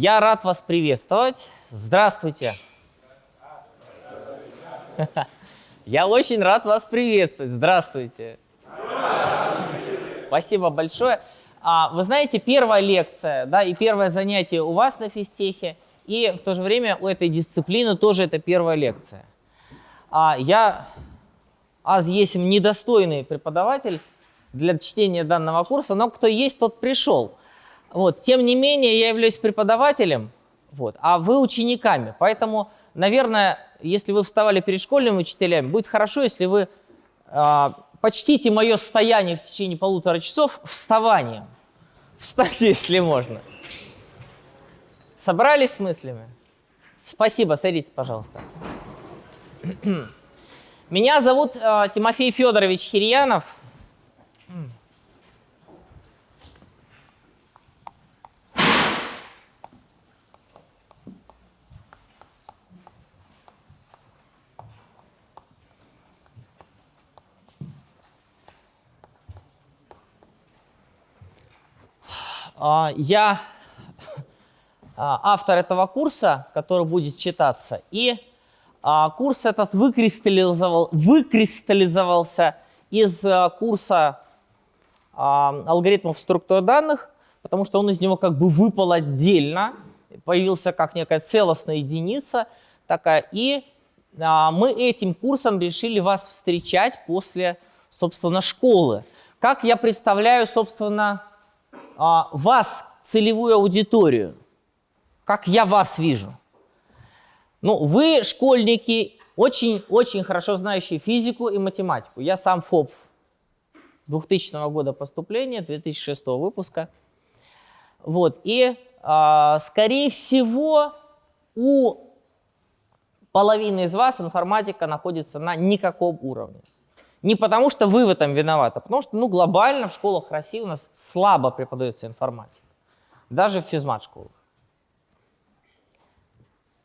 Я рад вас приветствовать. Здравствуйте. Я очень рад вас приветствовать. Здравствуйте. Спасибо большое. А, вы знаете, первая лекция, да, и первое занятие у вас на физтехе, и в то же время у этой дисциплины тоже это первая лекция. А, я аз есим недостойный преподаватель для чтения данного курса, но кто есть, тот пришел. Вот. Тем не менее, я являюсь преподавателем, вот, а вы учениками. Поэтому, наверное, если вы вставали перед школьными учителями, будет хорошо, если вы э, почтите мое стояние в течение полутора часов вставанием. Встаньте, если можно. Собрались с мыслями? Спасибо, садитесь, пожалуйста. Меня зовут э, Тимофей Федорович Хирьянов. Я а, автор этого курса, который будет читаться, и а, курс этот выкристаллизовал, выкристаллизовался из курса алгоритмов структуры данных, потому что он из него как бы выпал отдельно, появился как некая целостная единица такая, и мы этим курсом решили вас встречать после, собственно, школы. Как я представляю, собственно, а, вас, целевую аудиторию, как я вас вижу. Ну, вы, школьники, очень-очень хорошо знающие физику и математику. Я сам ФОП 2000 года поступления, 2006 выпуска. Вот, и, э, скорее всего, у половины из вас информатика находится на никаком уровне. Не потому, что вы в этом виноваты, а потому что ну, глобально в школах России у нас слабо преподается информатика. Даже в физмат-школах.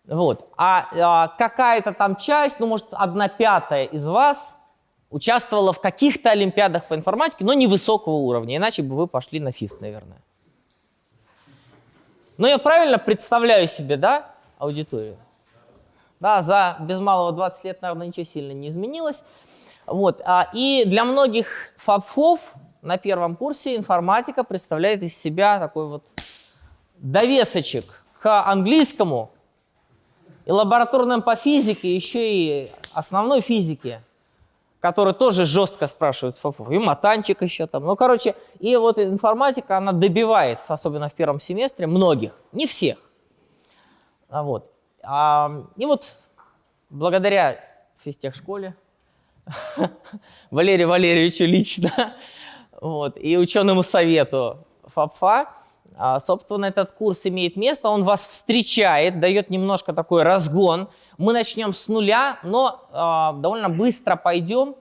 Вот. А, а какая-то там часть, ну, может, одна пятая из вас участвовала в каких-то олимпиадах по информатике, но невысокого уровня, иначе бы вы пошли на ФИФ, наверное. Но я правильно представляю себе, да, аудиторию? Да, за без малого 20 лет, наверное, ничего сильно не изменилось. Вот. А, и для многих фабфов на первом курсе информатика представляет из себя такой вот довесочек к английскому и лабораторным по физике, еще и основной физике, который тоже жестко спрашивают фабфов, и матанчик еще там. Ну, короче, и вот информатика, она добивает, особенно в первом семестре, многих, не всех. А вот. А, и вот благодаря физтехшколе Валерию Валерьевичу лично, вот, и ученому совету ФАПФА. А, собственно, этот курс имеет место, он вас встречает, дает немножко такой разгон. Мы начнем с нуля, но а, довольно быстро пойдем,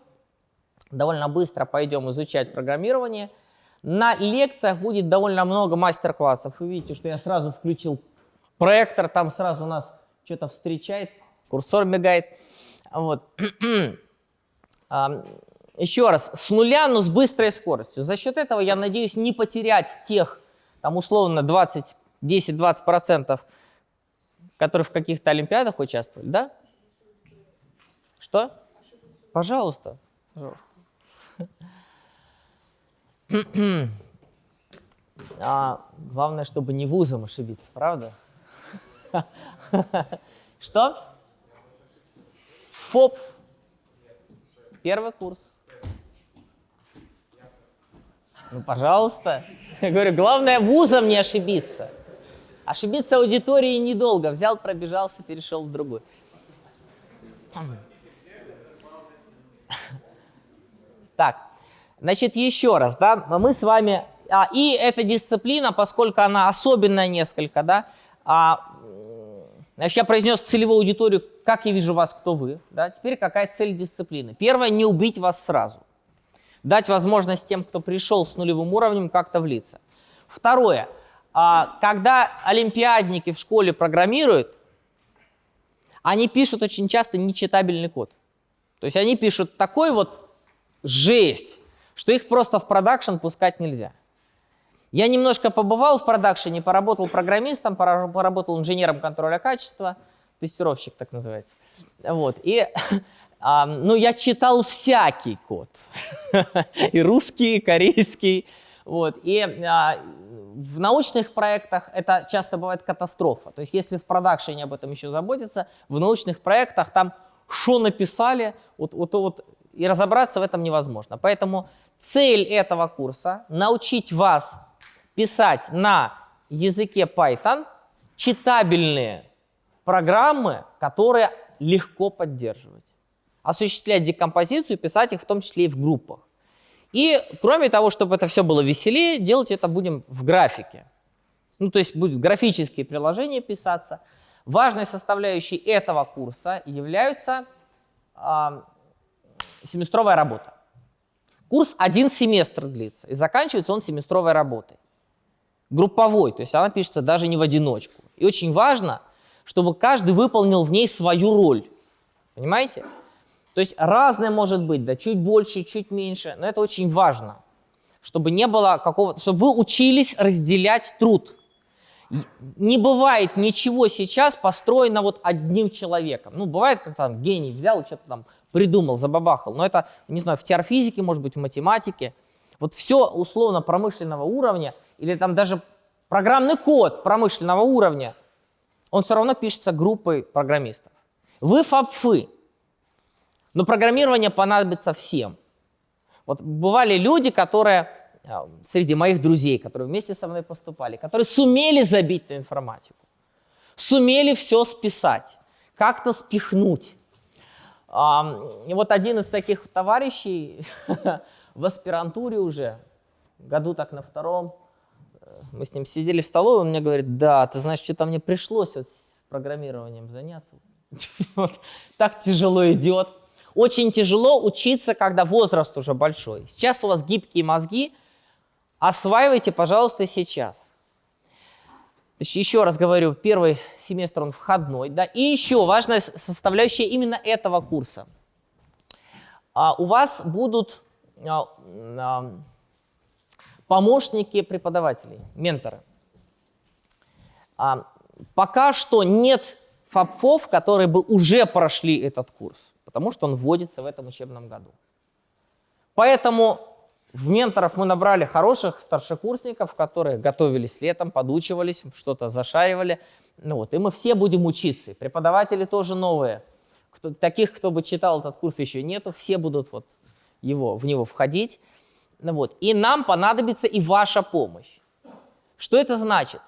довольно быстро пойдем изучать программирование. На лекциях будет довольно много мастер-классов. Вы видите, что я сразу включил проектор, там сразу нас что-то встречает, курсор мигает. Вот. еще раз, с нуля, но с быстрой скоростью. За счет этого я надеюсь не потерять тех, там условно 20, 10-20%, которые в каких-то олимпиадах участвовали, да? Что? Пожалуйста, пожалуйста. А, главное, чтобы не вузом ошибиться, правда? Что? ФОП Первый курс. Ну, пожалуйста. Я говорю, главное вузом не ошибиться. Ошибиться аудиторией недолго. Взял, пробежался, перешел в другую. Так, значит, еще раз, да, мы с вами... А, и эта дисциплина, поскольку она особенная несколько, да, а, Значит, я произнес целевую аудиторию, как я вижу вас, кто вы. Да? Теперь какая цель дисциплины? Первое, не убить вас сразу. Дать возможность тем, кто пришел с нулевым уровнем, как-то влиться. Второе, а, когда олимпиадники в школе программируют, они пишут очень часто нечитабельный код. То есть они пишут такой вот жесть, что их просто в продакшн пускать нельзя. Я немножко побывал в продакшене, поработал программистом, поработал инженером контроля качества, тестировщик так называется. Вот. И а, ну, я читал всякий код. и русский, и корейский. Вот. И а, в научных проектах это часто бывает катастрофа. То есть если в продакшене об этом еще заботиться, в научных проектах там что написали, вот, вот, вот, и разобраться в этом невозможно. Поэтому цель этого курса – научить вас писать на языке Python читабельные программы, которые легко поддерживать. Осуществлять декомпозицию, писать их в том числе и в группах. И кроме того, чтобы это все было веселее, делать это будем в графике. Ну, то есть будут графические приложения писаться. Важной составляющей этого курса является э, семестровая работа. Курс один семестр длится, и заканчивается он семестровой работой. Групповой, то есть она пишется даже не в одиночку. И очень важно, чтобы каждый выполнил в ней свою роль. Понимаете? То есть разное может быть, да, чуть больше, чуть меньше, но это очень важно, чтобы не было какого чтобы вы учились разделять труд. Не бывает ничего сейчас построено вот одним человеком. Ну, бывает, как там гений взял что-то там придумал, забабахал. Но это, не знаю, в теорфизике, может быть, в математике. Вот все условно промышленного уровня или там даже программный код промышленного уровня, он все равно пишется группой программистов. Вы фабфы, но программирование понадобится всем. Вот бывали люди, которые, а, среди моих друзей, которые вместе со мной поступали, которые сумели забить на информатику, сумели все списать, как-то спихнуть. И вот один из таких товарищей в аспирантуре уже, году так на втором, мы с ним сидели в столовой, он мне говорит, да, ты знаешь, что-то мне пришлось вот с программированием заняться. Вот, так тяжело идет. Очень тяжело учиться, когда возраст уже большой. Сейчас у вас гибкие мозги, осваивайте, пожалуйста, сейчас. Еще раз говорю, первый семестр он входной. Да? И еще важная составляющая именно этого курса. А, у вас будут а, а, помощники преподавателей, менторы. А, пока что нет фабфов, которые бы уже прошли этот курс потому что он вводится в этом учебном году. Поэтому в менторов мы набрали хороших старшекурсников, которые готовились летом, подучивались, что-то зашаривали. Ну вот, и мы все будем учиться. преподаватели тоже новые. Кто, таких, кто бы читал этот курс, еще нету. Все будут вот его, в него входить. Ну вот. И нам понадобится и ваша помощь. Что это значит?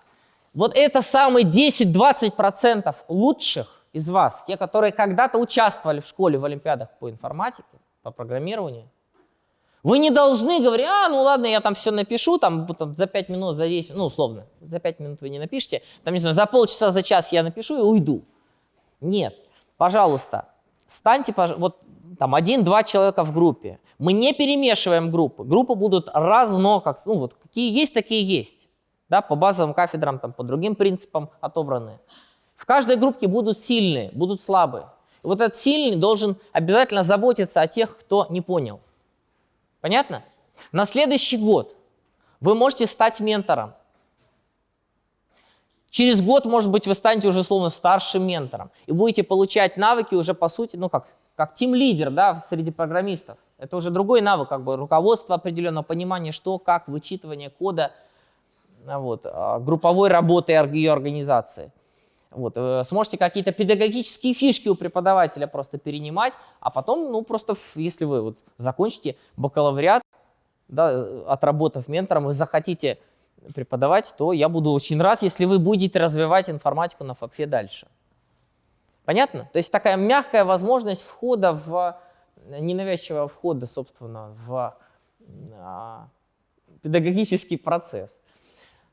Вот это самые 10-20% лучших из вас, те, которые когда-то участвовали в школе в олимпиадах по информатике, по программированию, вы не должны говорить, а, ну ладно, я там все напишу, там, там за 5 минут, за 10, ну условно, за 5 минут вы не напишите, там, не знаю, за полчаса, за час я напишу и уйду. Нет, пожалуйста, станьте, вот там один-два человека в группе. Мы не перемешиваем группы. Группы будут разно, как, ну вот какие есть, такие есть. Да, по базовым кафедрам, там, по другим принципам отобранные. В каждой группе будут сильные, будут слабые. И вот этот сильный должен обязательно заботиться о тех, кто не понял. Понятно? На следующий год вы можете стать ментором. Через год, может быть, вы станете уже словно старшим ментором и будете получать навыки уже по сути, ну как, как тим-лидер да, среди программистов. Это уже другой навык, как бы руководство определенного, понимание, что, как, вычитывание кода, вот, а, групповой работы ее организации. Вот, э, сможете какие-то педагогические фишки у преподавателя просто перенимать, а потом, ну, просто, если вы вот закончите бакалавриат, да, отработав ментором, и захотите преподавать, то я буду очень рад, если вы будете развивать информатику на ФАПФе дальше. Понятно? То есть такая мягкая возможность входа в, ненавязчивого входа, собственно, в а, педагогический процесс.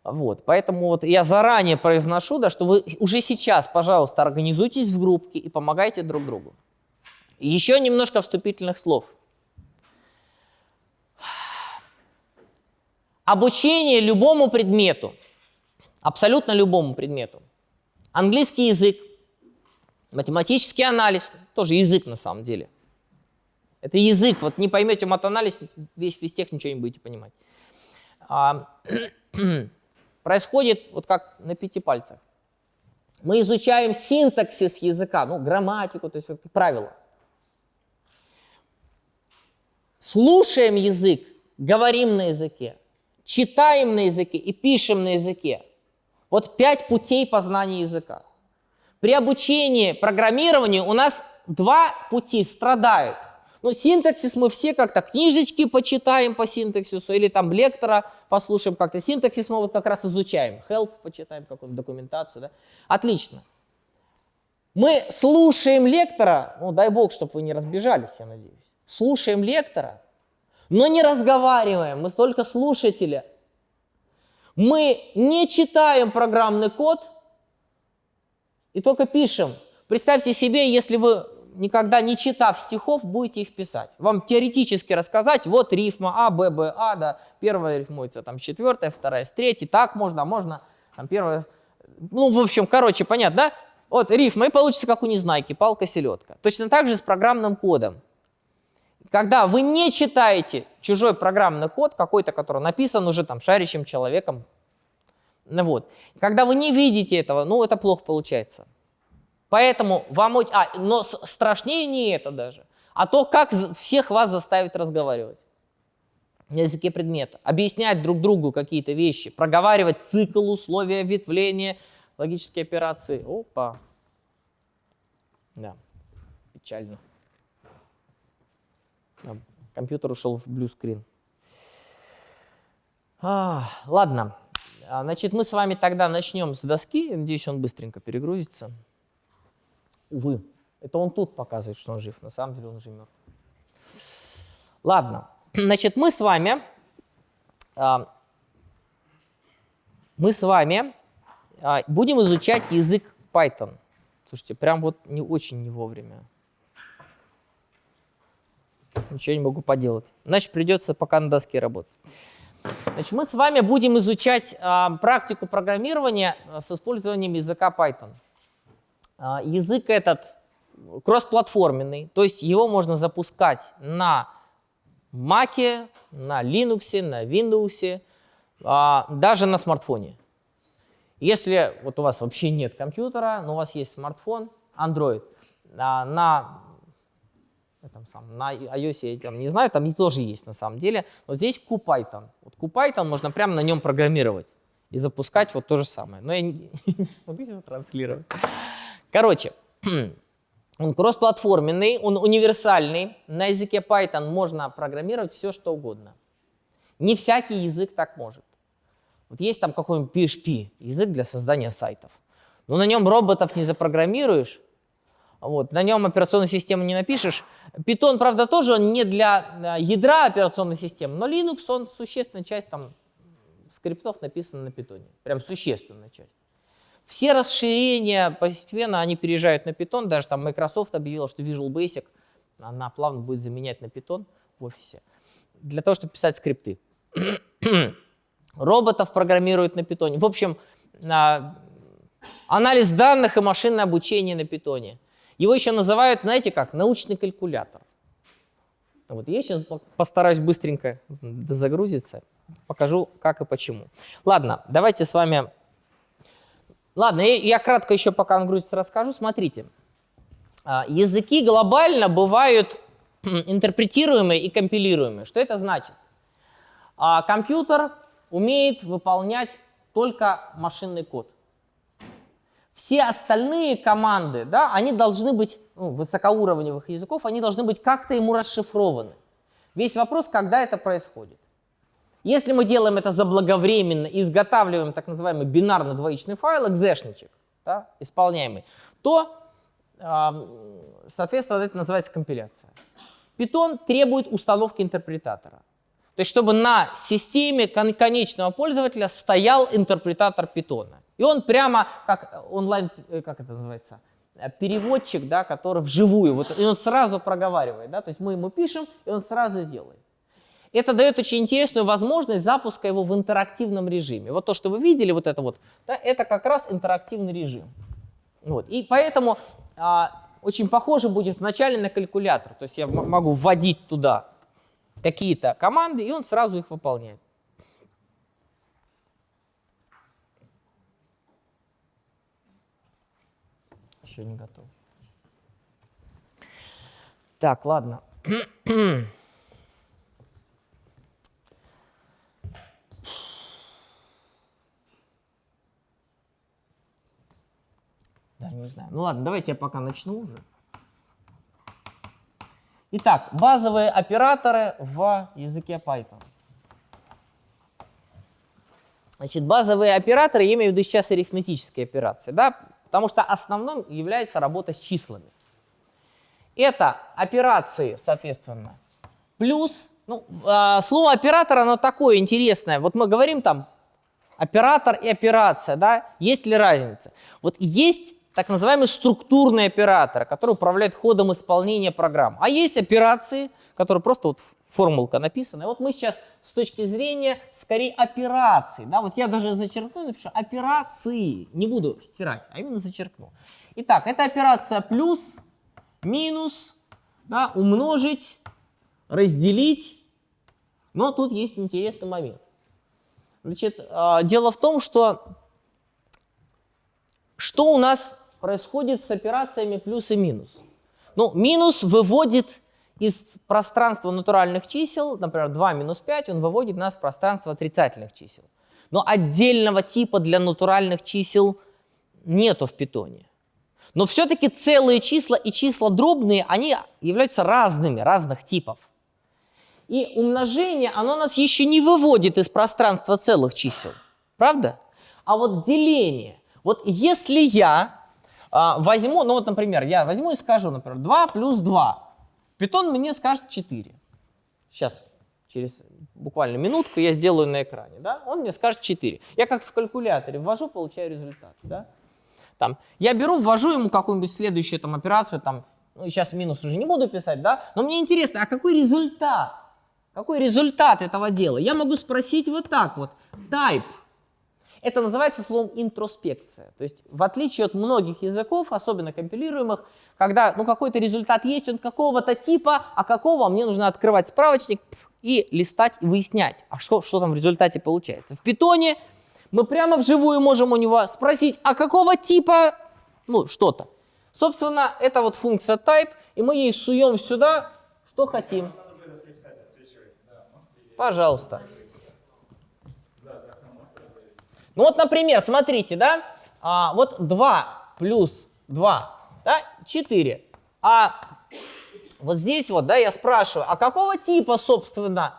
Вот, поэтому вот я заранее произношу, да, что вы уже сейчас, пожалуйста, организуйтесь в группке и помогайте друг другу. Еще немножко вступительных слов. Обучение любому предмету, абсолютно любому предмету. Английский язык, математический анализ, тоже язык на самом деле. Это язык, вот не поймете матанализ, весь физтех ничего не будете понимать. А, происходит вот как на пяти пальцах. Мы изучаем синтаксис языка, ну, грамматику, то есть вот, правила. Слушаем язык, говорим на языке, читаем на языке и пишем на языке. Вот пять путей познания языка. При обучении программированию у нас два пути страдают. Ну, синтаксис мы все как-то книжечки почитаем по синтаксису или там лектора послушаем как-то. Синтаксис мы вот как раз изучаем. Help почитаем какую-нибудь документацию. Да? Отлично. Мы слушаем лектора, ну дай бог, чтобы вы не разбежались, я надеюсь. Слушаем лектора, но не разговариваем, мы только слушатели. Мы не читаем программный код и только пишем. Представьте себе, если вы никогда не читав стихов, будете их писать. Вам теоретически рассказать, вот рифма А, Б, Б, А, да, первая рифмуется там с четвертой, вторая с третьей, так можно, можно, там первая, ну, в общем, короче, понятно, да? Вот рифма, и получится, как у Незнайки, палка-селедка. Точно так же с программным кодом. Когда вы не читаете чужой программный код, какой-то, который написан уже там шарящим человеком, вот, когда вы не видите этого, ну, это плохо получается. Поэтому вам... А, но страшнее не это даже, а то, как всех вас заставить разговаривать на языке предмета, объяснять друг другу какие-то вещи, проговаривать цикл, условия ветвления, логические операции. Опа. Да, печально. Компьютер ушел в блюскрин. А, ладно, а, значит, мы с вами тогда начнем с доски. Надеюсь, он быстренько перегрузится. Увы, это он тут показывает, что он жив. На самом деле он уже мертв. Ладно, значит, мы с вами, а, мы с вами а, будем изучать язык Python. Слушайте, прям вот не очень не вовремя. Ничего не могу поделать. Значит, придется пока на доске работать. Значит, мы с вами будем изучать а, практику программирования с использованием языка Python. А, язык этот кроссплатформенный, то есть его можно запускать на Mac, на Linux, на Windows, а, даже на смартфоне. Если вот у вас вообще нет компьютера, но у вас есть смартфон, Android, а, на, этом самом, на iOS, я там не знаю, там тоже есть на самом деле, но здесь QPython. Вот QPython можно прямо на нем программировать и запускать вот то же самое. Но я не, не смогу его транслировать. Короче, он кроссплатформенный, он универсальный. На языке Python можно программировать все, что угодно. Не всякий язык так может. Вот есть там какой-нибудь PHP, язык для создания сайтов. Но на нем роботов не запрограммируешь, вот, на нем операционную систему не напишешь. Python, правда, тоже он не для э, ядра операционной системы, но Linux, он существенная часть там скриптов написана на Python. Прям существенная часть. Все расширения постепенно они переезжают на Python. Даже там Microsoft объявила, что Visual Basic она плавно будет заменять на Python в офисе. Для того, чтобы писать скрипты. Роботов программируют на Python. В общем, а, анализ данных и машинное обучение на Python. Его еще называют, знаете как, научный калькулятор. Вот я сейчас постараюсь быстренько загрузиться, покажу, как и почему. Ладно, давайте с вами Ладно, я кратко еще пока он грузится расскажу. Смотрите, а, языки глобально бывают интерпретируемые и компилируемые. Что это значит? А, компьютер умеет выполнять только машинный код. Все остальные команды, да, они должны быть, ну, высокоуровневых языков, они должны быть как-то ему расшифрованы. Весь вопрос, когда это происходит. Если мы делаем это заблаговременно изготавливаем так называемый бинарно-двоичный файл, экзешничек, да, исполняемый, то, соответственно, это называется компиляция. Python требует установки интерпретатора. То есть, чтобы на системе конечного пользователя стоял интерпретатор Python. И он прямо как онлайн, э, как это называется, э, переводчик, да, который вживую, вот, и он сразу проговаривает. Да, то есть мы ему пишем, и он сразу делает. Это дает очень интересную возможность запуска его в интерактивном режиме. Вот то, что вы видели, вот это вот, да, это как раз интерактивный режим. Вот. И поэтому а, очень похоже будет вначале на калькулятор. То есть я могу вводить туда какие-то команды, и он сразу их выполняет. Еще не готов. Так, ладно. Даже не знаю. Ну ладно, давайте я пока начну уже. Итак, базовые операторы в языке Python. Значит, базовые операторы, я имею в виду сейчас арифметические операции, да, потому что основным является работа с числами. Это операции, соответственно, плюс, ну, э, слово оператор, оно такое интересное. Вот мы говорим там оператор и операция, да, есть ли разница? Вот есть так называемые структурные операторы, которые управляют ходом исполнения программ. А есть операции, которые просто вот формулка написана. И вот мы сейчас с точки зрения скорее операций, да, вот я даже зачеркну, напишу операции, не буду стирать, а именно зачеркну. Итак, это операция плюс, минус, да, умножить, разделить, но тут есть интересный момент. Значит, а, дело в том, что что у нас происходит с операциями плюс и минус? Ну, минус выводит из пространства натуральных чисел, например, 2 минус 5, он выводит нас в пространство отрицательных чисел. Но отдельного типа для натуральных чисел нету в питоне. Но все-таки целые числа и числа дробные, они являются разными, разных типов. И умножение, оно нас еще не выводит из пространства целых чисел. Правда? А вот деление. Вот если я а, возьму, ну вот, например, я возьму и скажу, например, 2 плюс 2. Питон мне скажет 4. Сейчас, через буквально минутку я сделаю на экране. Да? Он мне скажет 4. Я как в калькуляторе ввожу, получаю результат. Да? Там, я беру, ввожу ему какую-нибудь следующую там, операцию, там, ну, сейчас минус уже не буду писать, да? но мне интересно, а какой результат? Какой результат этого дела? Я могу спросить вот так вот. Type это называется словом интроспекция. То есть в отличие от многих языков, особенно компилируемых, когда ну, какой-то результат есть, он какого-то типа, а какого мне нужно открывать справочник и листать и выяснять, а что, что там в результате получается. В питоне мы прямо вживую можем у него спросить, а какого типа, ну, что-то. Собственно, это вот функция type, и мы ей суем сюда, что хотим. Пожалуйста. Ну вот, например, смотрите, да, а, вот 2 плюс 2, да, 4. А вот здесь вот, да, я спрашиваю, а какого типа, собственно,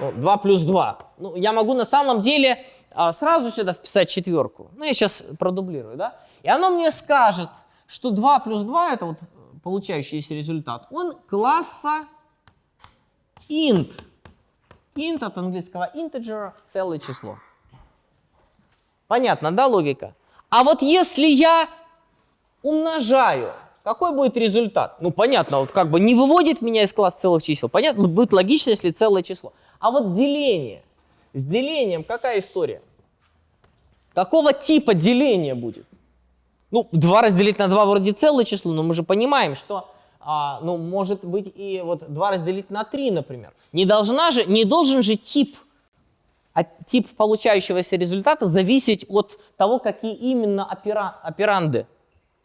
2 плюс 2? Ну, я могу на самом деле а, сразу сюда вписать четверку. Ну, я сейчас продублирую, да. И оно мне скажет, что 2 плюс 2, это вот получающийся результат, он класса int. int от английского integer, целое число. Понятно, да, логика? А вот если я умножаю, какой будет результат? Ну, понятно, вот как бы не выводит меня из класса целых чисел. Понятно, будет логично, если целое число. А вот деление. С делением какая история? Какого типа деление будет? Ну, 2 разделить на 2 вроде целое число, но мы же понимаем, что а, ну, может быть и вот 2 разделить на 3, например. Не, должна же, не должен же тип а тип получающегося результата зависеть от того, какие именно опера, операнды,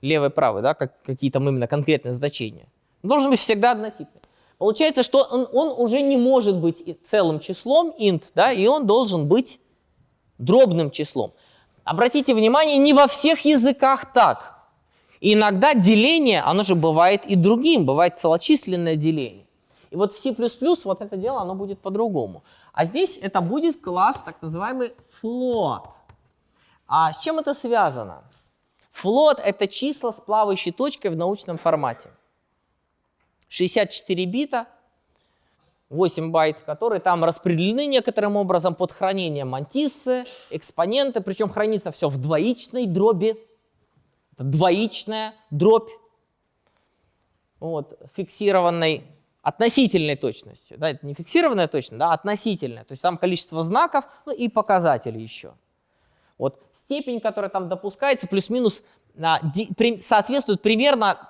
левый и правый, да, как, какие там именно конкретные значения. Он должен быть всегда однотипный. Получается, что он, он уже не может быть целым числом, int, да, и он должен быть дробным числом. Обратите внимание, не во всех языках так. И иногда деление, оно же бывает и другим, бывает целочисленное деление. И вот в C++ вот это дело, оно будет по-другому. А здесь это будет класс, так называемый float. А с чем это связано? Float — это числа с плавающей точкой в научном формате. 64 бита, 8 байт, которые там распределены некоторым образом под хранение мантиссы, экспоненты, причем хранится все в двоичной дроби. Это двоичная дробь, вот, фиксированной относительной точностью. Да, это не фиксированная точность, да, а относительная. То есть там количество знаков ну, и показатели еще. Вот степень, которая там допускается, плюс-минус а, соответствует примерно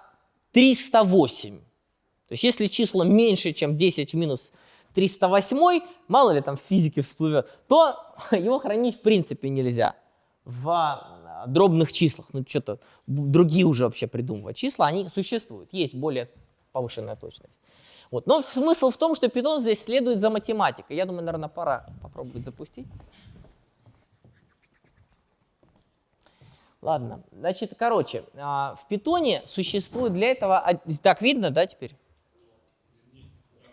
308. То есть если число меньше, чем 10 в минус 308, мало ли там в физике всплывет, то его хранить в принципе нельзя в а, дробных числах, ну что-то другие уже вообще придумывать числа, они существуют, есть более повышенная точность. Вот. Но смысл в том, что Python здесь следует за математикой. Я думаю, наверное, пора попробовать запустить. Ладно, значит, короче, а, в питоне существует для этого... Так видно, да, теперь?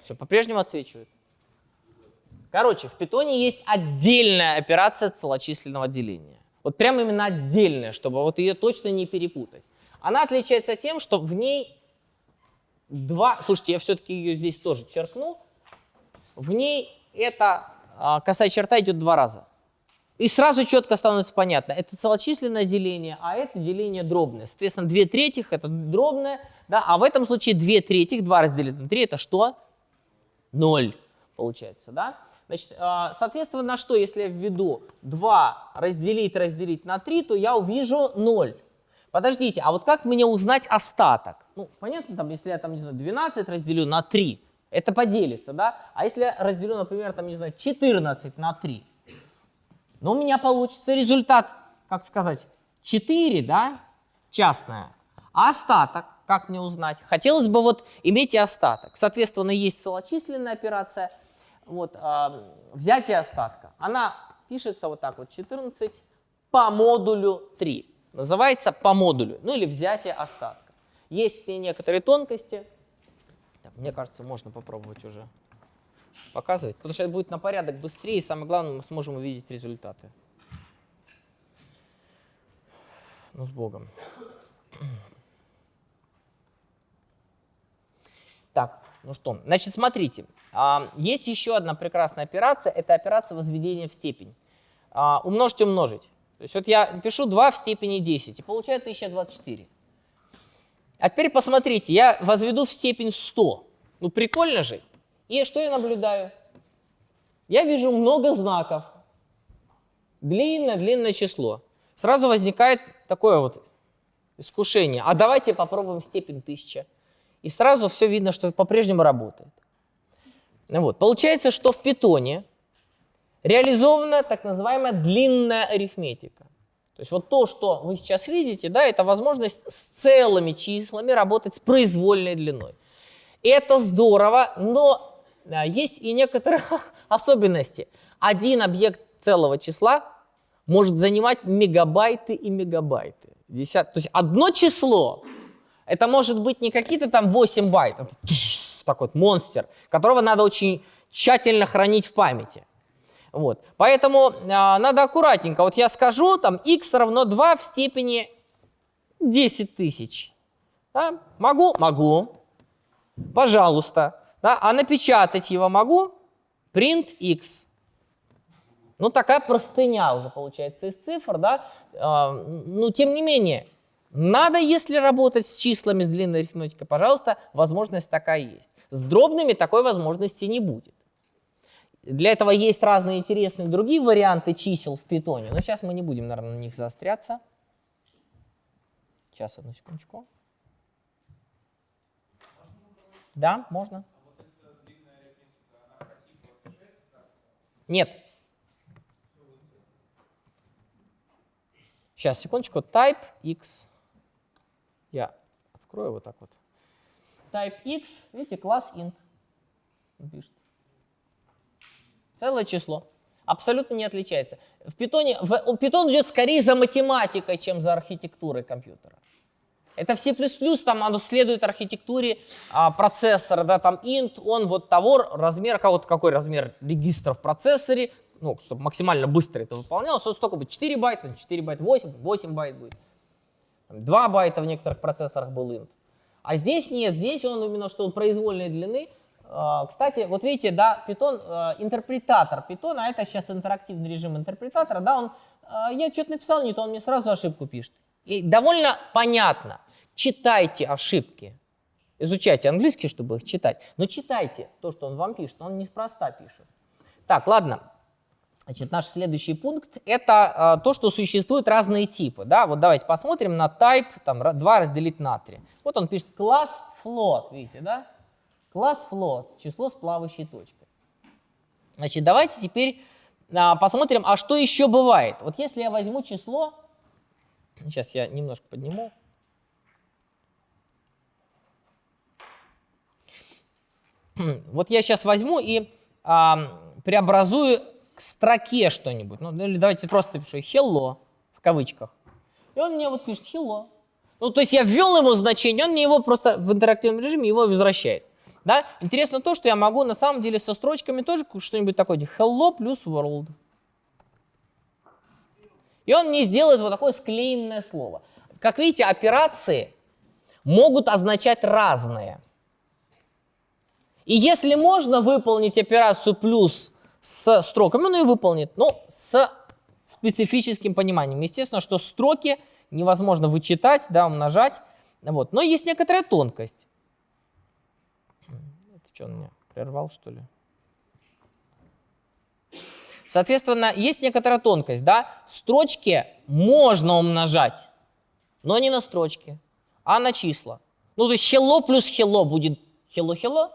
Все, по-прежнему отсвечивает. Короче, в питоне есть отдельная операция целочисленного деления. Вот прямо именно отдельная, чтобы вот ее точно не перепутать. Она отличается тем, что в ней два... Слушайте, я все-таки ее здесь тоже черкну. В ней эта а, косая черта идет два раза. И сразу четко становится понятно, это целочисленное деление, а это деление дробное. Соответственно, 2 третьих это дробное, да, а в этом случае 2 третьих, 2 разделить на 3 это что? 0 получается, да? Значит, а, соответственно, на что, если я введу 2 разделить, разделить на 3, то я увижу 0. Подождите, а вот как мне узнать остаток? Ну, понятно, там, если я там, не знаю, 12 разделю на 3, это поделится, да? А если я разделю, например, там, не знаю, 14 на 3, но у меня получится результат, как сказать, 4, да, частная. А остаток, как мне узнать? Хотелось бы вот иметь и остаток. Соответственно, есть целочисленная операция, вот, э, взятие остатка. Она пишется вот так вот, 14 по модулю 3. Называется по модулю, ну или взятие остатка. Есть некоторые тонкости. Мне кажется, можно попробовать уже показывать, потому что это будет на порядок быстрее, и самое главное, мы сможем увидеть результаты. Ну, с Богом. Так, ну что, значит, смотрите, а, есть еще одна прекрасная операция, это операция возведения в степень. А, умножить умножить. То есть вот я пишу 2 в степени 10 и получаю 1024. А теперь посмотрите, я возведу в степень 100. Ну прикольно же. И что я наблюдаю? Я вижу много знаков. Длинное-длинное число. Сразу возникает такое вот искушение. А давайте попробуем степень 1000. И сразу все видно, что по-прежнему работает. Ну вот. Получается, что в питоне реализована так называемая длинная арифметика. То есть вот то, что вы сейчас видите, да, это возможность с целыми числами работать с произвольной длиной. Это здорово, но есть и некоторые особенности. Один объект целого числа может занимать мегабайты и мегабайты. Десят... То есть одно число, это может быть не какие-то там 8 байт, это такой вот монстр, которого надо очень тщательно хранить в памяти. Вот. Поэтому а, надо аккуратненько. Вот я скажу, там x равно 2 в степени 10 тысяч. Да? Могу? Могу. Пожалуйста. Да? А напечатать его могу? Print x. Ну, такая простыня уже получается из цифр, да? А, ну, тем не менее, надо, если работать с числами, с длинной арифметикой, пожалуйста, возможность такая есть. С дробными такой возможности не будет. Для этого есть разные интересные другие варианты чисел в питоне, но сейчас мы не будем, наверное, на них заостряться. Сейчас, одну секундочку. Да, можно. Нет. Сейчас, секундочку. Type x. Я открою вот так вот. Type x, видите, класс int. пишет. Целое число. Абсолютно не отличается. В питоне, в, Python идет скорее за математикой, чем за архитектурой компьютера. Это в C++, там оно следует архитектуре а, процессора, да, там int, он вот того размера, вот какой размер регистра в процессоре, ну, чтобы максимально быстро это выполнялось, он столько будет 4 байта, 4 байта, 8, 8 байт будет. 2 байта в некоторых процессорах был int. А здесь нет, здесь он именно что он произвольной длины. А, кстати, вот видите, да, Python, а, интерпретатор Python, а это сейчас интерактивный режим интерпретатора, да, он, а, я что-то написал не то, он мне сразу ошибку пишет. И довольно понятно читайте ошибки. Изучайте английский, чтобы их читать. Но читайте то, что он вам пишет. Он неспроста пишет. Так, ладно. Значит, наш следующий пункт – это а, то, что существуют разные типы. Да? Вот давайте посмотрим на type, там, 2 разделить на 3. Вот он пишет класс float, видите, да? Класс float, число с плавающей точкой. Значит, давайте теперь а, посмотрим, а что еще бывает. Вот если я возьму число Сейчас я немножко подниму. Вот я сейчас возьму и а, преобразую к строке что-нибудь. Ну, или давайте просто пишу hello в кавычках. И он мне вот пишет hello. Ну, то есть я ввел ему значение, он мне его просто в интерактивном режиме его возвращает. Да? Интересно то, что я могу на самом деле со строчками тоже что-нибудь такое, hello плюс world. И он мне сделает вот такое склеенное слово. Как видите, операции могут означать разные. И если можно выполнить операцию плюс с строками, он ее выполнит, но с специфическим пониманием. Естественно, что строки невозможно вычитать, да, умножать. Вот. Но есть некоторая тонкость. Что, он меня прервал, что ли? Соответственно, есть некоторая тонкость, да? Строчки можно умножать, но не на строчки, а на числа. Ну, то есть hello плюс hello будет hello-hello,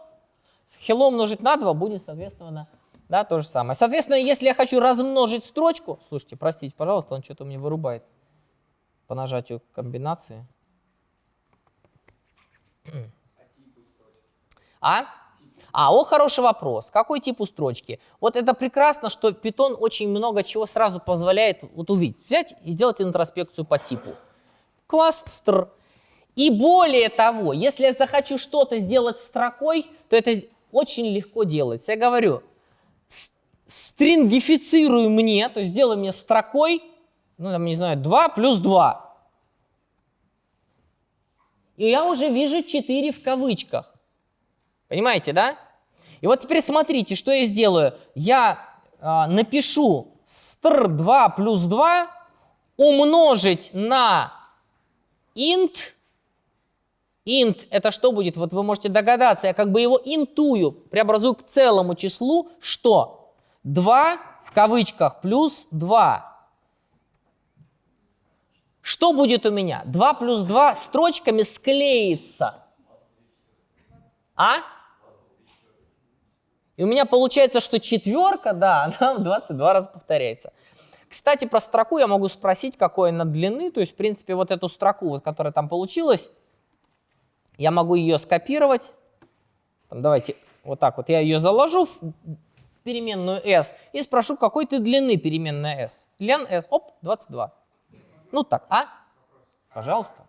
hello умножить на 2 будет, соответственно, да, то же самое. Соответственно, если я хочу размножить строчку, слушайте, простите, пожалуйста, он что-то мне вырубает по нажатию комбинации. А? А, о, хороший вопрос. Какой тип у строчки? Вот это прекрасно, что Python очень много чего сразу позволяет вот увидеть. Взять и сделать интроспекцию по типу. Класс str. И более того, если я захочу что-то сделать строкой, то это очень легко делается. Я говорю, стрингифицируй мне, то есть сделай мне строкой, ну, там, не знаю, 2 плюс 2. И я уже вижу 4 в кавычках. Понимаете, да? И вот теперь смотрите, что я сделаю. Я э, напишу str 2 плюс 2 умножить на int int это что будет? Вот вы можете догадаться, я как бы его интую, преобразую к целому числу, что? 2 в кавычках плюс 2. Что будет у меня? 2 плюс 2 строчками склеится. А? И у меня получается, что четверка, да, она в 22 раза повторяется. Кстати, про строку я могу спросить, какой она длины. То есть, в принципе, вот эту строку, вот, которая там получилась, я могу ее скопировать. Там, давайте вот так вот. Я ее заложу в переменную s и спрошу, какой ты длины переменная s. Лен s, оп, 22. Ну так, а? Пожалуйста.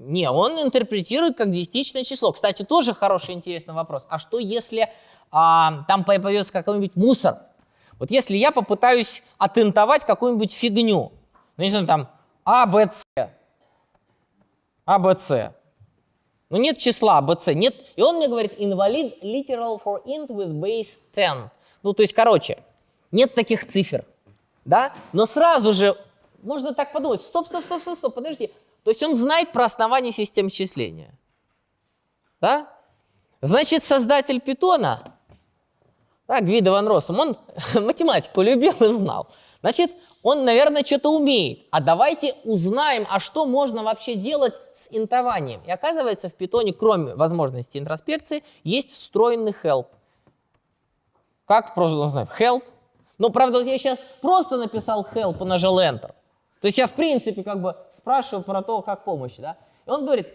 Не, он интерпретирует как десятичное число. Кстати, тоже хороший интересный вопрос. А что если а, там появится какой-нибудь мусор? Вот если я попытаюсь отентовать какую-нибудь фигню, ну, не знаю, там, А, Б, С, А, Б, С. Ну, нет числа А, Б, С, нет. И он мне говорит, invalid literal for int with base 10. Ну, то есть, короче, нет таких цифр, да? Но сразу же можно так подумать, стоп, стоп, стоп, стоп, стоп, подожди. То есть он знает про основание систем счисления, да? Значит, создатель питона так, Гвидо Ван Россум, он математику любил и знал. Значит, он, наверное, что-то умеет. А давайте узнаем, а что можно вообще делать с интованием. И оказывается, в питоне, кроме возможности интроспекции, есть встроенный help. Как просто, знаю, help. Ну, правда, вот я сейчас просто написал help и нажал enter. То есть я, в принципе, как бы спрашиваю про то, как помощь, да. И он говорит,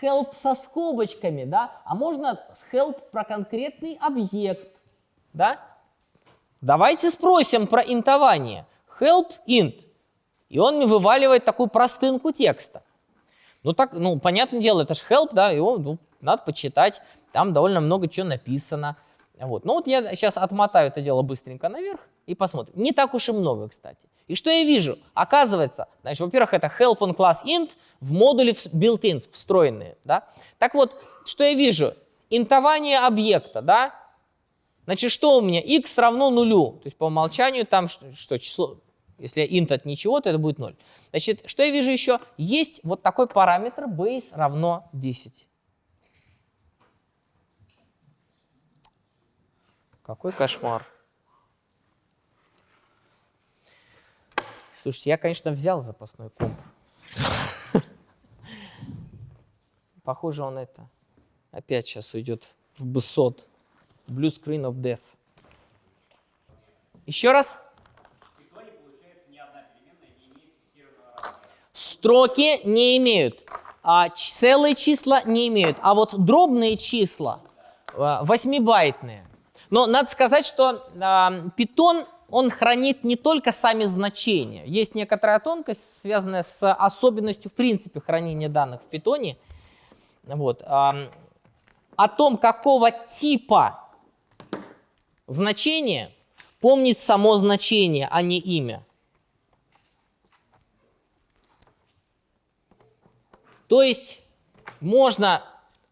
help со скобочками, да, а можно help про конкретный объект да? Давайте спросим про интование. Help int. И он мне вываливает такую простынку текста. Ну, так, ну, понятное дело, это же help, да, его ну, надо почитать. Там довольно много чего написано. Вот. Ну, вот я сейчас отмотаю это дело быстренько наверх и посмотрим. Не так уж и много, кстати. И что я вижу? Оказывается, значит, во-первых, это help on class int в модуле built-ins, встроенные, да. Так вот, что я вижу? Интование объекта, да, Значит, что у меня? x равно нулю. То есть по умолчанию там что, что число, если int от ничего, то это будет 0. Значит, что я вижу еще? Есть вот такой параметр base равно 10. Какой кошмар. Слушайте, я, конечно, взял запасной комп. Похоже, он это опять сейчас уйдет в бысот. Blue Screen of Death. Еще раз. Строки не имеют, а целые числа не имеют, а вот дробные числа, а, восьмибайтные. Но надо сказать, что э, Python, он хранит не только сами значения. Есть некоторая тонкость, связанная с особенностью, в принципе, хранения данных в Python. Вот. О том, какого типа значение, помнит само значение, а не имя. То есть можно,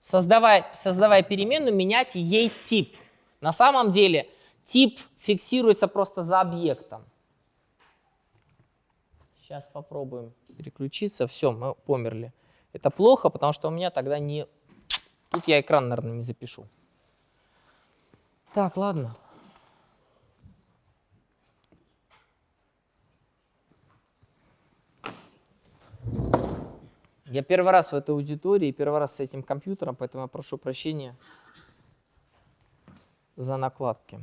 создавая, создавая переменную, менять ей тип. На самом деле тип фиксируется просто за объектом. Сейчас попробуем переключиться. Все, мы померли. Это плохо, потому что у меня тогда не... Тут я экран, наверное, не запишу. Так, ладно. Я первый раз в этой аудитории, первый раз с этим компьютером, поэтому я прошу прощения за накладки.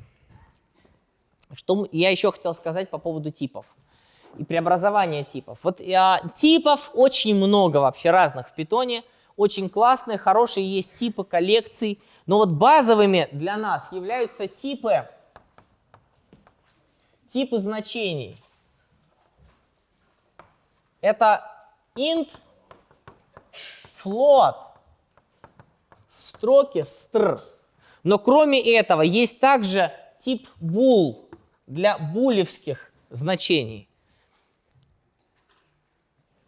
Что я еще хотел сказать по поводу типов и преобразования типов. Вот а, типов очень много вообще разных в питоне, очень классные, хорошие есть типы коллекций, но вот базовыми для нас являются типы, типы значений. Это int, float, строки str. Но кроме этого есть также тип bool для булевских значений.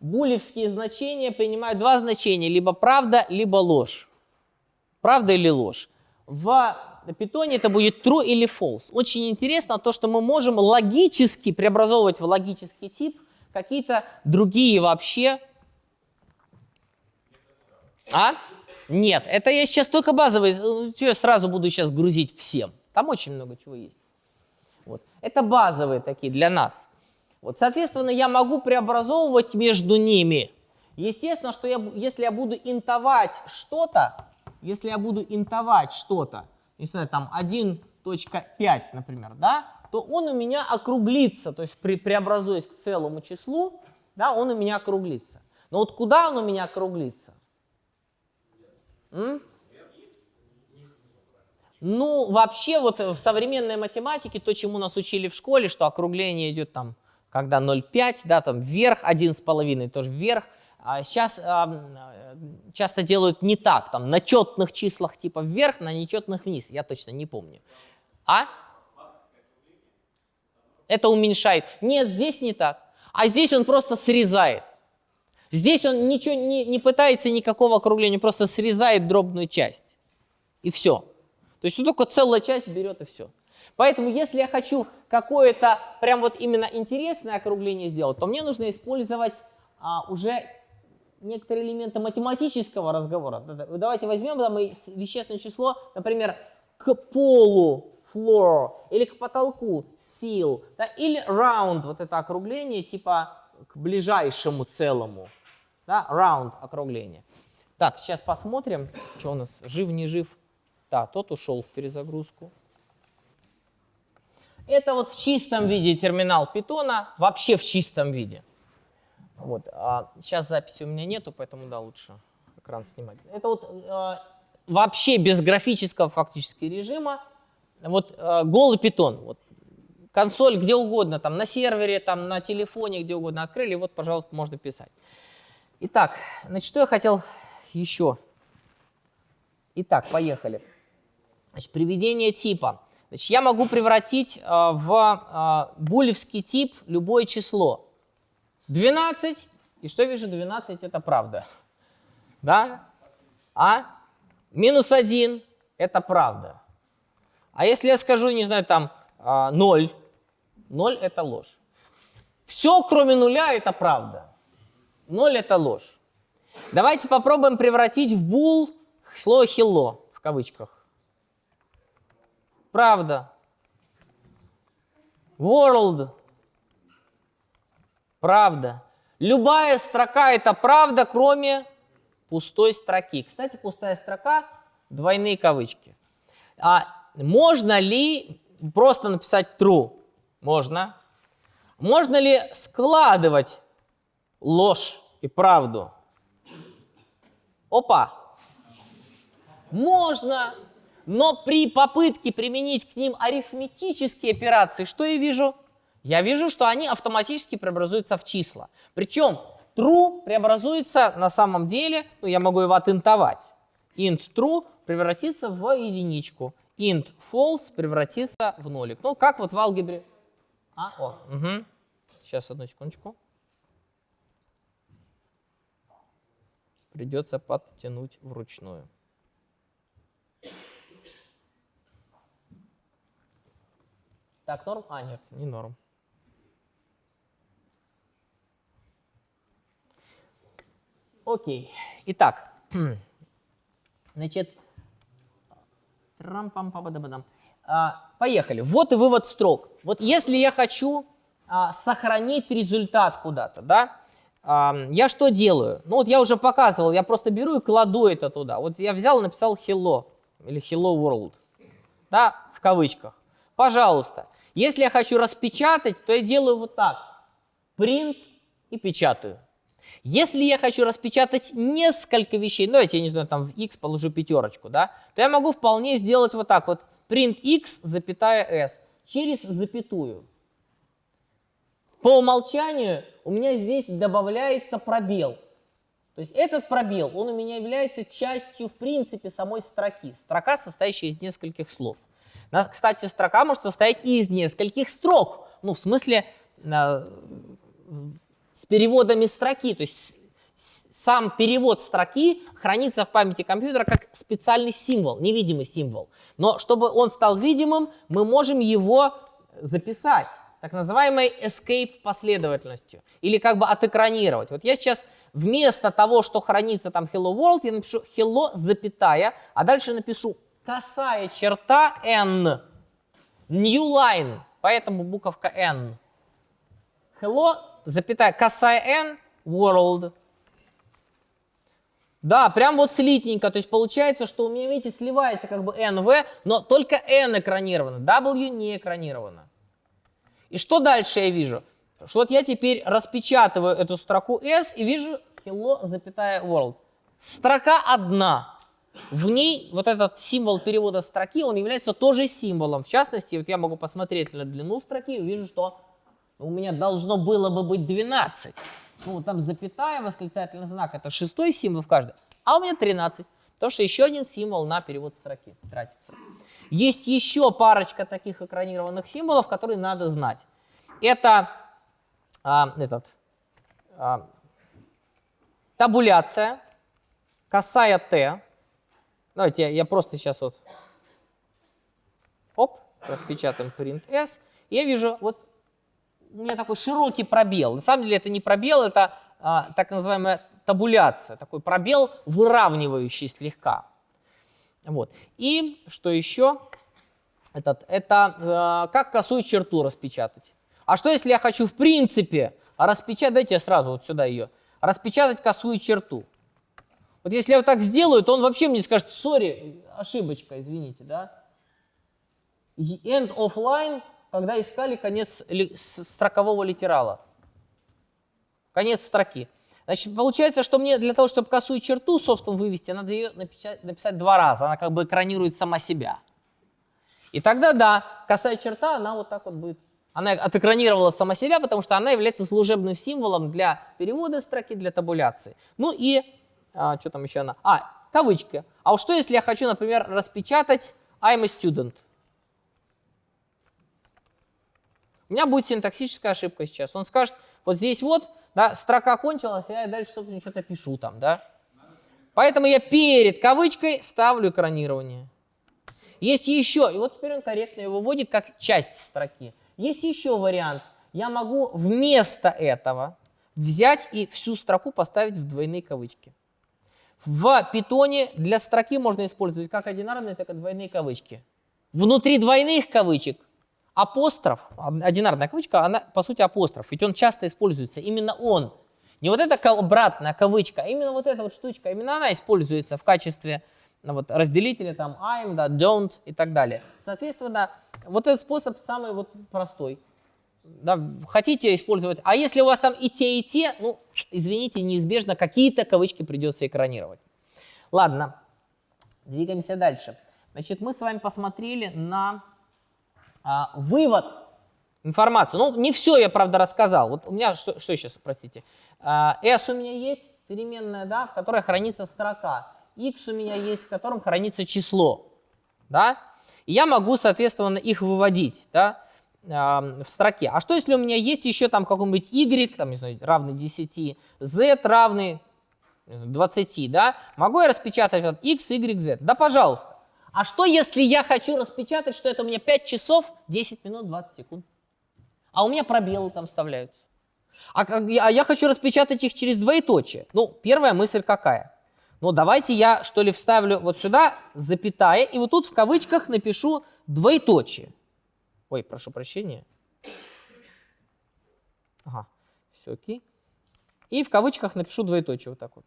Булевские значения принимают два значения, либо правда, либо ложь. Правда или ложь. В питоне это будет true или false. Очень интересно то, что мы можем логически преобразовывать в логический тип какие-то другие вообще а? Нет, это я сейчас только базовый, э, что я сразу буду сейчас грузить всем. Там очень много чего есть. Это базовые такие для нас. Вот, соответственно, я могу преобразовывать между ними. Естественно, что я, если я буду интовать что-то, если я буду интовать что-то, не знаю, там 1.5, например, да, то он у меня округлится, то есть при, преобразуясь к целому числу, да, он у меня округлится. Но вот куда он у меня округлится? М? Ну, вообще, вот в современной математике, то, чему нас учили в школе, что округление идет там, когда 0,5, да, там вверх, 1,5 тоже вверх. А сейчас а, часто делают не так, там на четных числах типа вверх, на нечетных вниз. Я точно не помню. А? Это уменьшает. Нет, здесь не так. А здесь он просто срезает. Здесь он ничего не, не пытается никакого округления, просто срезает дробную часть. И все. То есть он только целая часть берет и все. Поэтому если я хочу какое-то прям вот именно интересное округление сделать, то мне нужно использовать а, уже некоторые элементы математического разговора. Давайте возьмем да, мы вещественное число, например, к полу floor или к потолку seal, да, или round, вот это округление типа к ближайшему целому да, round округление. Так, сейчас посмотрим, что у нас, жив, не жив. Да, тот ушел в перезагрузку. Это вот в чистом виде терминал питона, вообще в чистом виде. Вот, а сейчас записи у меня нету, поэтому да, лучше экран снимать. Это вот э, вообще без графического фактически режима. Вот э, голый питон. Вот, консоль где угодно, там на сервере, там на телефоне, где угодно открыли, вот, пожалуйста, можно писать. Итак, значит, что я хотел еще? Итак, поехали. Значит, приведение типа. Значит, я могу превратить э, в э, булевский тип любое число. 12, и что вижу, 12 это правда. Да? А? Минус 1 это правда. А если я скажу, не знаю, там э, 0, 0 это ложь. Все, кроме нуля, это правда. Ноль это ложь. Давайте попробуем превратить в бул слово hello в кавычках. Правда. World. Правда. Любая строка это правда, кроме пустой строки. Кстати, пустая строка, двойные кавычки. А можно ли просто написать true? Можно. Можно ли складывать ложь и правду? Опа! Можно, но при попытке применить к ним арифметические операции, что я вижу? Я вижу, что они автоматически преобразуются в числа. Причем true преобразуется на самом деле, ну я могу его отинтовать. int true превратится в единичку. int false превратится в нолик. Ну, как вот в алгебре. А, о, угу. Сейчас, одну секундочку. Придется подтянуть вручную. Так, норм? А, нет, не норм. Окей. Итак, значит, а, поехали. Вот и вывод строк. Вот если я хочу а, сохранить результат куда-то, да, а, я что делаю? Ну вот я уже показывал, я просто беру и кладу это туда. Вот я взял и написал hello или hello world, да, в кавычках. Пожалуйста, если я хочу распечатать, то я делаю вот так. Print и печатаю. Если я хочу распечатать несколько вещей, ну, я не знаю, там в x положу пятерочку, да, то я могу вполне сделать вот так вот. Print x, запятая s, через запятую. По умолчанию у меня здесь добавляется пробел. То есть этот пробел, он у меня является частью, в принципе, самой строки. Строка, состоящая из нескольких слов. Кстати, строка может состоять из нескольких строк. Ну, в смысле, с переводами строки. То есть сам перевод строки хранится в памяти компьютера как специальный символ, невидимый символ. Но чтобы он стал видимым, мы можем его записать так называемой escape последовательностью или как бы отэкранировать. Вот я сейчас вместо того, что хранится там hello world, я напишу hello, запятая, а дальше напишу косая черта n, new line, поэтому буковка n. Hello, запятая, косая n, world. Да, прям вот слитненько, то есть получается, что у меня, видите, сливается как бы nv, но только n экранировано, w не экранировано. И что дальше я вижу? Что вот я теперь распечатываю эту строку s и вижу hello, запятая, world. Строка одна. В ней вот этот символ перевода строки, он является тоже символом. В частности, вот я могу посмотреть на длину строки и вижу, что у меня должно было бы быть 12. Ну, там запятая, восклицательный знак, это шестой символ в каждой, а у меня 13, потому что еще один символ на перевод строки тратится. Есть еще парочка таких экранированных символов, которые надо знать. Это а, этот, а, табуляция, косая Т. Давайте я просто сейчас вот, оп, распечатаем print S. Я вижу вот у меня такой широкий пробел. На самом деле это не пробел, это а, так называемая табуляция, такой пробел, выравнивающий слегка. Вот. И что еще? Этот, это э, как косую черту распечатать. А что если я хочу в принципе распечатать, дайте я сразу вот сюда ее, распечатать косую черту. Вот если я вот так сделаю, то он вообще мне скажет, сори, ошибочка, извините, да. End of line когда искали конец строкового литерала. Конец строки. Значит, получается, что мне для того, чтобы косую черту, собственно, вывести, надо ее написать, написать два раза. Она как бы экранирует сама себя. И тогда, да, косая черта, она вот так вот будет. Она отэкранировала сама себя, потому что она является служебным символом для перевода строки, для табуляции. Ну и, а, что там еще она? А, кавычки. А вот что, если я хочу, например, распечатать I'm a student? У меня будет синтаксическая ошибка сейчас. Он скажет, вот здесь вот, да, строка кончилась, а я дальше, собственно, что-то пишу там, да. Поэтому я перед кавычкой ставлю экранирование. Есть еще, и вот теперь он корректно его вводит как часть строки. Есть еще вариант. Я могу вместо этого взять и всю строку поставить в двойные кавычки. В питоне для строки можно использовать как одинарные, так и двойные кавычки. Внутри двойных кавычек апостроф, одинарная кавычка, она по сути апостроф, ведь он часто используется, именно он. Не вот эта обратная кавычка, а именно вот эта вот штучка, именно она используется в качестве ну, вот, разделителя там I'm, да, don't и так далее. Соответственно, вот этот способ самый вот простой. Да, хотите использовать. А если у вас там и те, и те, ну, извините, неизбежно какие-то кавычки придется экранировать. Ладно, двигаемся дальше. Значит, мы с вами посмотрели на а, вывод информации. Ну, не все я, правда, рассказал. Вот у меня, что, что сейчас, простите. А, S у меня есть, переменная, да, в которой хранится строка. X у меня есть, в котором хранится число. Да? И я могу, соответственно, их выводить да, в строке. А что, если у меня есть еще там какой-нибудь y, там, не знаю, равный 10, z равный 20, да? Могу я распечатать вот x, y, z? Да, пожалуйста. А что, если я хочу распечатать, что это у меня 5 часов, 10 минут, 20 секунд? А у меня пробелы там вставляются. А, а я хочу распечатать их через двоеточие. Ну, первая мысль какая? Ну, давайте я, что ли, вставлю вот сюда запятая, и вот тут в кавычках напишу двоеточие. Ой, прошу прощения. Ага, все окей. И в кавычках напишу двоеточие вот так вот.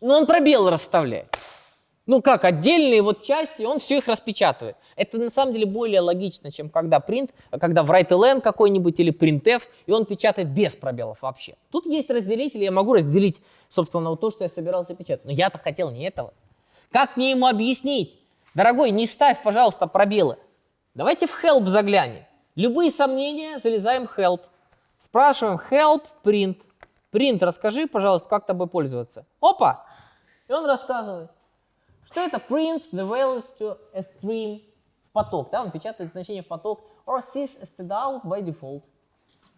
Ну, он пробел расставляет ну как, отдельные вот части, он все их распечатывает. Это на самом деле более логично, чем когда print, когда в write-len какой-нибудь или printf, и он печатает без пробелов вообще. Тут есть разделитель, я могу разделить, собственно, вот то, что я собирался печатать. Но я-то хотел не этого. Как мне ему объяснить? Дорогой, не ставь, пожалуйста, пробелы. Давайте в help заглянем. Любые сомнения, залезаем в help. Спрашиваем help, print. Print, расскажи, пожалуйста, как тобой пользоваться. Опа! И он рассказывает что это prints the values to a stream в поток, да, он печатает значение в поток, or sys std by default.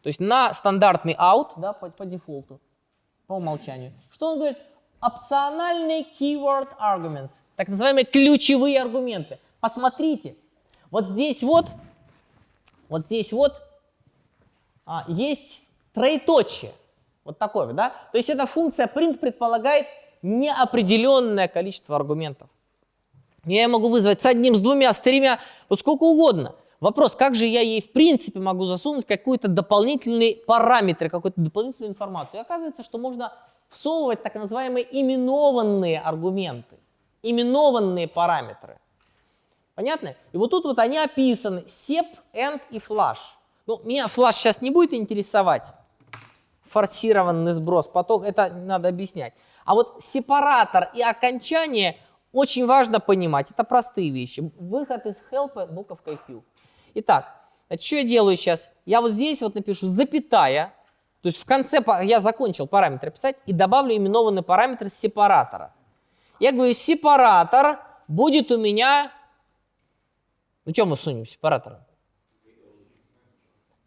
То есть на стандартный out, да, по, по дефолту, по умолчанию. Что он говорит? Опциональные keyword arguments, так называемые ключевые аргументы. Посмотрите, вот здесь вот, вот здесь вот а, есть троеточие, вот такое, да? То есть эта функция print предполагает неопределенное количество аргументов. Я могу вызвать с одним, с двумя, с тремя, вот сколько угодно. Вопрос, как же я ей в принципе могу засунуть какой-то дополнительный параметр, какую-то дополнительную информацию. И оказывается, что можно всовывать так называемые именованные аргументы, именованные параметры. Понятно? И вот тут вот они описаны, sep, end и flash. Ну, меня flash сейчас не будет интересовать, форсированный сброс, поток, это надо объяснять. А вот сепаратор и окончание очень важно понимать. Это простые вещи. Выход из help буковкой Q. Итак, что я делаю сейчас? Я вот здесь вот напишу запятая, то есть в конце я закончил параметры писать и добавлю именованный параметр сепаратора. Я говорю, сепаратор будет у меня... Ну что мы сунем сепаратора?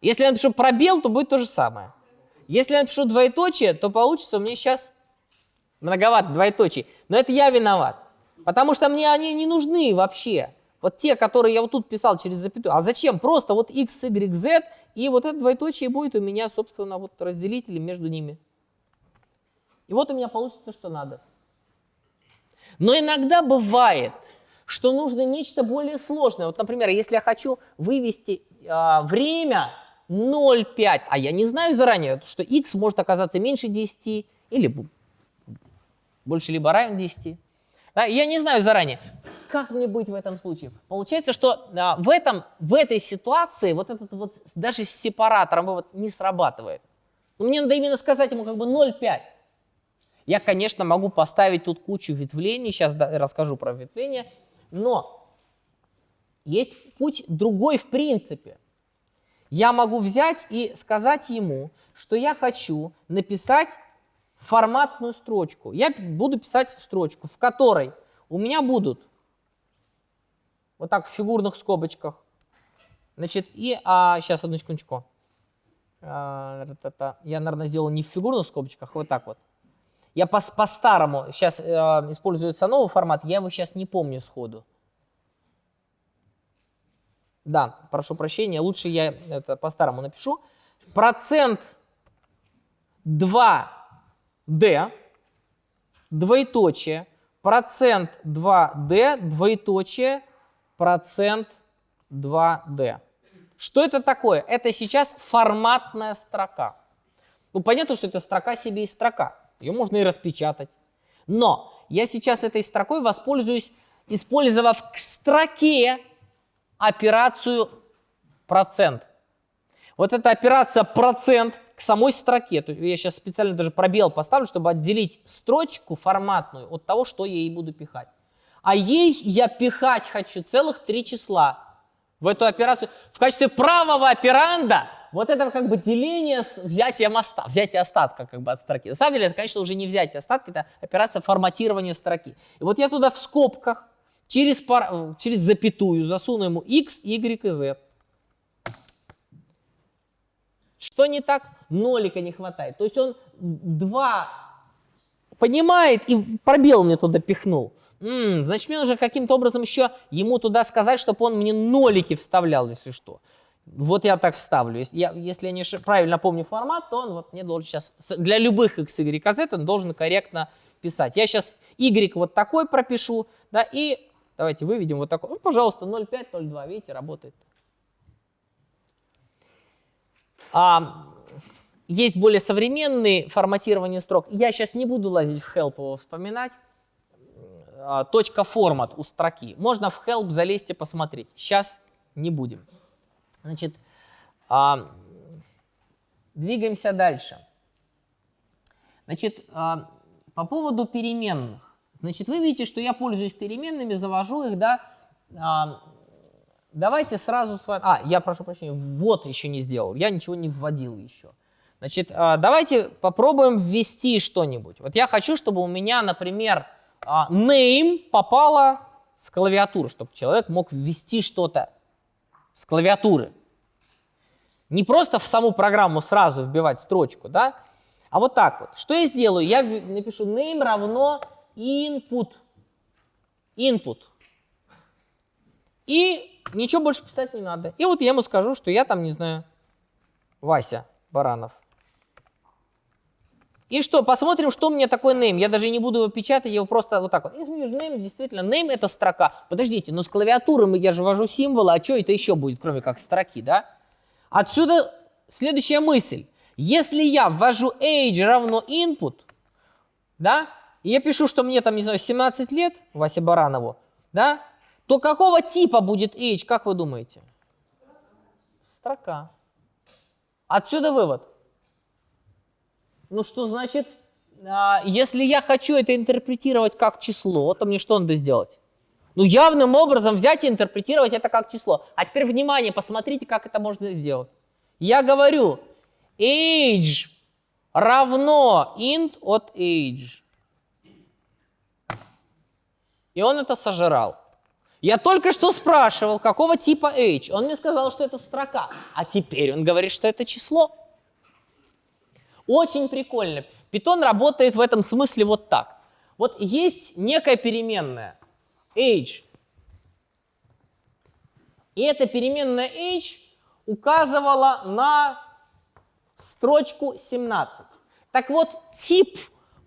Если я напишу пробел, то будет то же самое. Если я напишу двоеточие, то получится у меня сейчас Многовато двоеточий. Но это я виноват. Потому что мне они не нужны вообще. Вот те, которые я вот тут писал через запятую. А зачем? Просто вот x, y, z, и вот это двоеточие будет у меня, собственно, вот разделители между ними. И вот у меня получится, что надо. Но иногда бывает, что нужно нечто более сложное. Вот, например, если я хочу вывести э, время 0,5, а я не знаю заранее, что x может оказаться меньше 10 или больше либо равен 10. Да, я не знаю заранее, как мне быть в этом случае. Получается, что а, в, этом, в этой ситуации вот этот вот даже с сепаратором вывод не срабатывает. Но мне надо именно сказать ему как бы 0,5. Я, конечно, могу поставить тут кучу ветвлений, сейчас расскажу про ветвления, но есть путь другой в принципе. Я могу взять и сказать ему, что я хочу написать форматную строчку. Я буду писать строчку, в которой у меня будут вот так в фигурных скобочках. Значит, и а, сейчас одну секундочку. А, я, наверное, сделал не в фигурных скобочках, а вот так вот. Я по-старому, по сейчас э, используется новый формат, я его сейчас не помню сходу. Да, прошу прощения, лучше я это по-старому напишу. Процент 2 d, двоеточие, процент 2d, двоеточие, процент 2d. Что это такое? Это сейчас форматная строка. Ну, понятно, что это строка себе и строка. Ее можно и распечатать. Но я сейчас этой строкой воспользуюсь, использовав к строке операцию процент. Вот эта операция процент к самой строке. То есть я сейчас специально даже пробел поставлю, чтобы отделить строчку форматную от того, что я ей буду пихать. А ей я пихать хочу целых три числа в эту операцию. В качестве правого операнда вот это как бы деление с взятием остатка, взятие остатка как бы от строки. На самом деле это, конечно, уже не взятие остатка, это операция форматирования строки. И вот я туда в скобках через, пар, через запятую засуну ему x, y и z. Что не так? Нолика не хватает. То есть он два понимает и пробел мне туда пихнул. М -м, значит, мне нужно каким-то образом еще ему туда сказать, чтобы он мне нолики вставлял, если что. Вот я так вставлю. Если я, если я не правильно помню формат, то он вот мне должен сейчас, для любых x, y, z он должен корректно писать. Я сейчас y вот такой пропишу, да, и давайте выведем вот такой. Ну, пожалуйста, 0,5, 0,2, видите, работает. А, есть более современные форматирования строк. Я сейчас не буду лазить в help его вспоминать. А, точка формат у строки. Можно в help залезть и посмотреть. Сейчас не будем. Значит, а, двигаемся дальше. Значит, а, по поводу переменных. Значит, вы видите, что я пользуюсь переменными, завожу их, да. А, давайте сразу с вами... А, я прошу прощения, вот еще не сделал, я ничего не вводил еще. Значит, а, давайте попробуем ввести что-нибудь. Вот я хочу, чтобы у меня, например, а, name попало с клавиатуры, чтобы человек мог ввести что-то с клавиатуры. Не просто в саму программу сразу вбивать строчку, да, а вот так вот. Что я сделаю? Я напишу name равно input. Input. И ничего больше писать не надо. И вот я ему скажу, что я там, не знаю, Вася Баранов. И что, посмотрим, что у меня такой name. Я даже не буду его печатать, я его просто вот так вот. Name, действительно, name это строка. Подождите, но с клавиатуры я же ввожу символы, а что это еще будет, кроме как строки, да? Отсюда следующая мысль. Если я ввожу age равно input, да, и я пишу, что мне там, не знаю, 17 лет, Васе Баранову, да, то какого типа будет age, как вы думаете? Строка. Отсюда вывод. Ну что значит, а, если я хочу это интерпретировать как число, то мне что надо сделать? Ну явным образом взять и интерпретировать это как число. А теперь внимание, посмотрите, как это можно сделать. Я говорю, age равно int от age. И он это сожрал. Я только что спрашивал, какого типа age. Он мне сказал, что это строка. А теперь он говорит, что это число. Очень прикольно. Python работает в этом смысле вот так. Вот есть некая переменная age. И эта переменная age указывала на строчку 17. Так вот, тип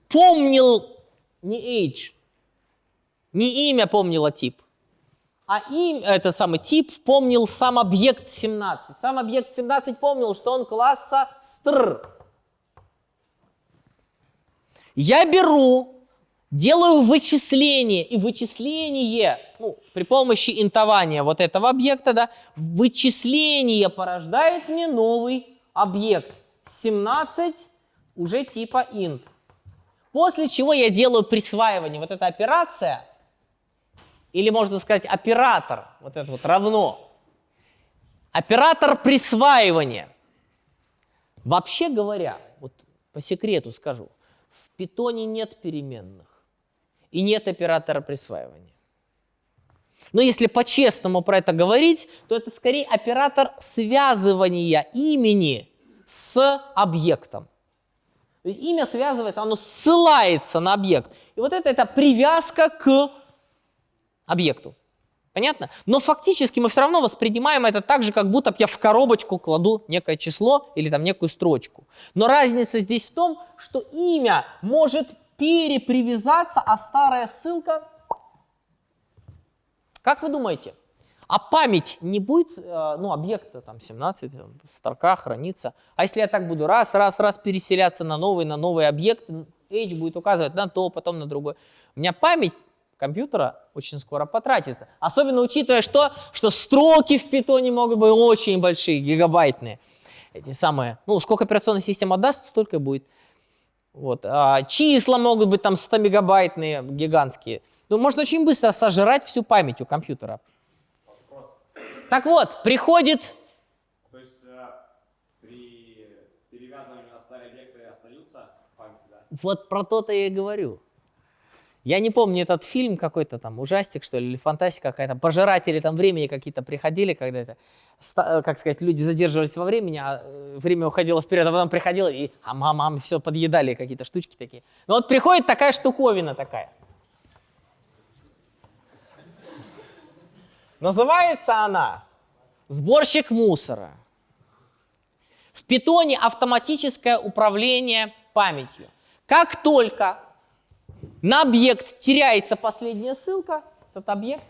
помнил не age, не имя помнило тип, а им, это самый тип помнил сам объект 17. Сам объект 17 помнил, что он класса str. Я беру, делаю вычисление, и вычисление, ну, при помощи интования вот этого объекта, да, вычисление порождает мне новый объект 17 уже типа int. После чего я делаю присваивание. Вот эта операция, или можно сказать оператор, вот это вот равно. Оператор присваивания. Вообще говоря, вот по секрету скажу, питоне нет переменных и нет оператора присваивания. Но если по-честному про это говорить, то это скорее оператор связывания имени с объектом. Имя связывается, оно ссылается на объект. И вот это, это привязка к объекту. Понятно? Но фактически мы все равно воспринимаем это так же, как будто я в коробочку кладу некое число или там некую строчку. Но разница здесь в том, что имя может перепривязаться, а старая ссылка... Как вы думаете? А память не будет, э, ну, объекта там 17, там, строка хранится. А если я так буду раз, раз, раз переселяться на новый, на новый объект, H будет указывать на то, потом на другой. У меня память компьютера очень скоро потратится. Особенно учитывая, что, что строки в питоне могут быть очень большие, гигабайтные. Эти самые, ну, сколько операционная система даст, столько будет. Вот. А числа могут быть там 100-мегабайтные, гигантские. Ну, можно очень быстро сожрать всю память у компьютера. Вопрос. Так вот, приходит... То есть э, при перевязывании на старые объекты остаются памяти, да? Вот про то-то я и говорю. Я не помню этот фильм какой-то там, ужастик, что ли, или фантастика какая-то. Пожиратели там времени какие-то приходили, когда это, э, как сказать, люди задерживались во времени, а э, время уходило вперед, а потом приходило и а мама, все подъедали какие-то штучки такие. Ну вот приходит такая штуковина такая. Называется она «Сборщик мусора». В питоне автоматическое управление памятью. Как только на объект теряется последняя ссылка, этот объект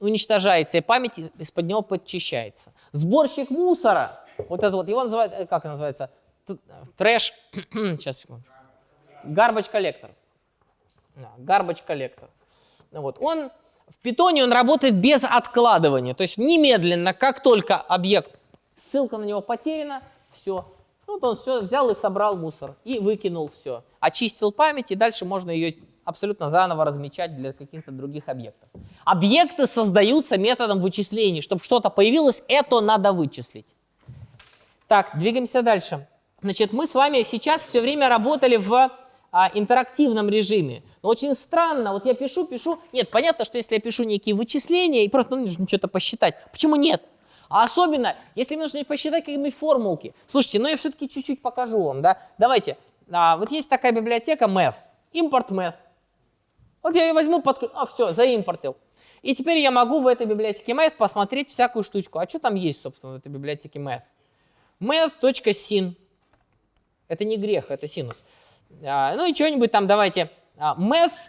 уничтожается, и память из-под него подчищается. Сборщик мусора, вот это вот, его называют, э, как называется, трэш, сейчас секунду, garbage коллектор. Garbage коллектор. Вот, он в питоне он работает без откладывания, то есть немедленно, как только объект, ссылка на него потеряна, все, вот он все взял и собрал мусор, и выкинул все. Очистил память, и дальше можно ее абсолютно заново размечать для каких-то других объектов. Объекты создаются методом вычислений. Чтобы что-то появилось, это надо вычислить. Так, двигаемся дальше. Значит, мы с вами сейчас все время работали в а, интерактивном режиме. Но очень странно, вот я пишу, пишу. Нет, понятно, что если я пишу некие вычисления и просто ну, нужно что-то посчитать. Почему нет? А особенно, если мне нужно посчитать какие-нибудь формулки. Слушайте, ну я все-таки чуть-чуть покажу вам, да? Давайте. А, вот есть такая библиотека math, import math. Вот я ее возьму, под... а все, заимпортил. И теперь я могу в этой библиотеке math посмотреть всякую штучку. А что там есть, собственно, в этой библиотеке math? math.sin. Это не грех, это синус. А, ну и что-нибудь там давайте. А, math.p,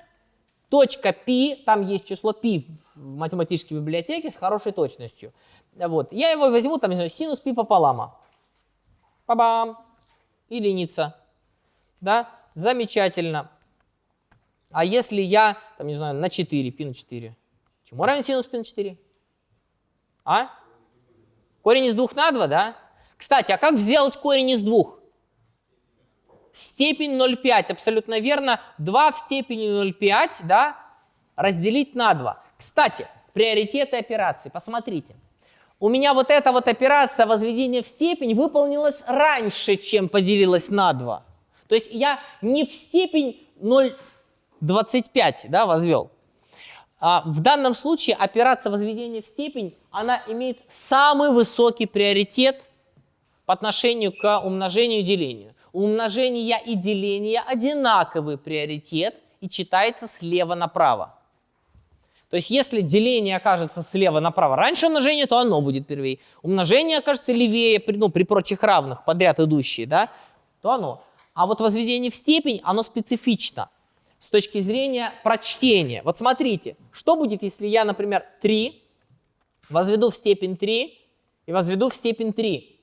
там есть число p в математической библиотеке с хорошей точностью. Вот. Я его возьму, там, не знаю, синус пи пополам. Па-бам. Единица. Да? Замечательно. А если я, там, не знаю, на 4, пи на 4, чему равен синус пи на 4? А? Корень из 2 на 2, да? Кстати, а как сделать корень из 2? Степень 0,5, абсолютно верно. 2 в степени 0,5, да, разделить на 2. Кстати, приоритеты операции, посмотрите. У меня вот эта вот операция возведения в степень выполнилась раньше, чем поделилась на 2. То есть я не в степень 0,25 да, возвел. А в данном случае операция возведения в степень, она имеет самый высокий приоритет по отношению к умножению и делению. У умножения и деления одинаковый приоритет и читается слева направо. То есть если деление окажется слева направо раньше умножения, то оно будет первее. Умножение окажется левее, ну, при прочих равных, подряд идущие, да, то оно. А вот возведение в степень, оно специфично с точки зрения прочтения. Вот смотрите, что будет, если я, например, 3 возведу в степень 3 и возведу в степень 3.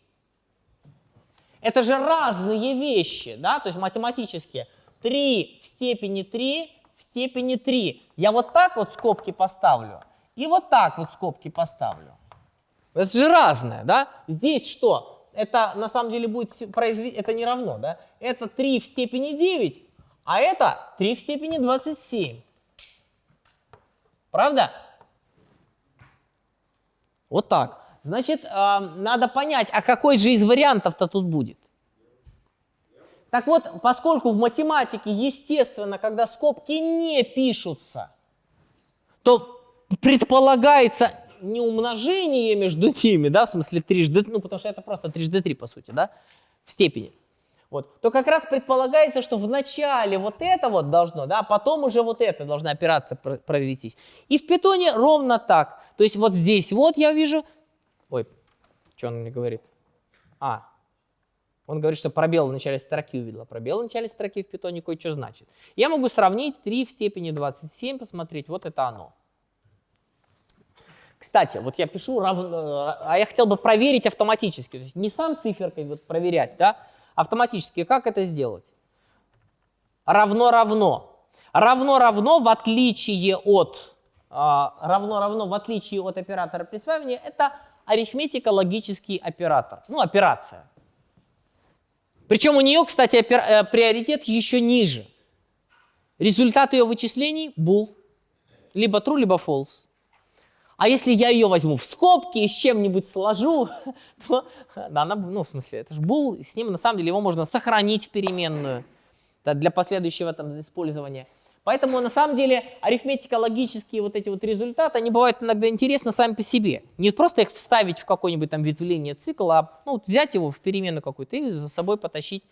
Это же разные вещи, да, то есть математические. 3 в степени 3 в степени 3. Я вот так вот скобки поставлю и вот так вот скобки поставлю. Это же разное, да? Здесь что? Это на самом деле будет произвести, это не равно, да? Это 3 в степени 9, а это 3 в степени 27. Правда? Вот так. Значит, э, надо понять, а какой же из вариантов-то тут будет? Так вот, поскольку в математике, естественно, когда скобки не пишутся, то предполагается не умножение между ними, да, в смысле трижды, ну, потому что это просто трижды три, по сути, да, в степени. Вот, то как раз предполагается, что в начале вот это вот должно, да, а потом уже вот это должна операция провестись. И в питоне ровно так. То есть вот здесь вот я вижу, ой, что он мне говорит? А, он говорит, что пробел в начале строки увидела. Пробел в начале строки в питоне кое-что значит. Я могу сравнить 3 в степени 27, посмотреть, вот это оно. Кстати, вот я пишу равно, а я хотел бы проверить автоматически, то есть не сам циферкой вот проверять, да, автоматически. Как это сделать? Равно-равно. равно-равно в отличие от равно-равно в отличие от оператора присваивания это арифметико-логический оператор, ну операция. Причем у нее, кстати, э, приоритет еще ниже. Результат ее вычислений bool, либо true, либо false. А если я ее возьму в скобки и с чем-нибудь сложу, то да, она, ну, в смысле, это же bool, с ним на самом деле его можно сохранить в переменную да, для последующего там использования. Поэтому на самом деле арифметико-логические вот эти вот результаты, они бывают иногда интересны сами по себе. Не просто их вставить в какое-нибудь там ветвление цикла, а ну, взять его в переменную какую-то и за собой потащить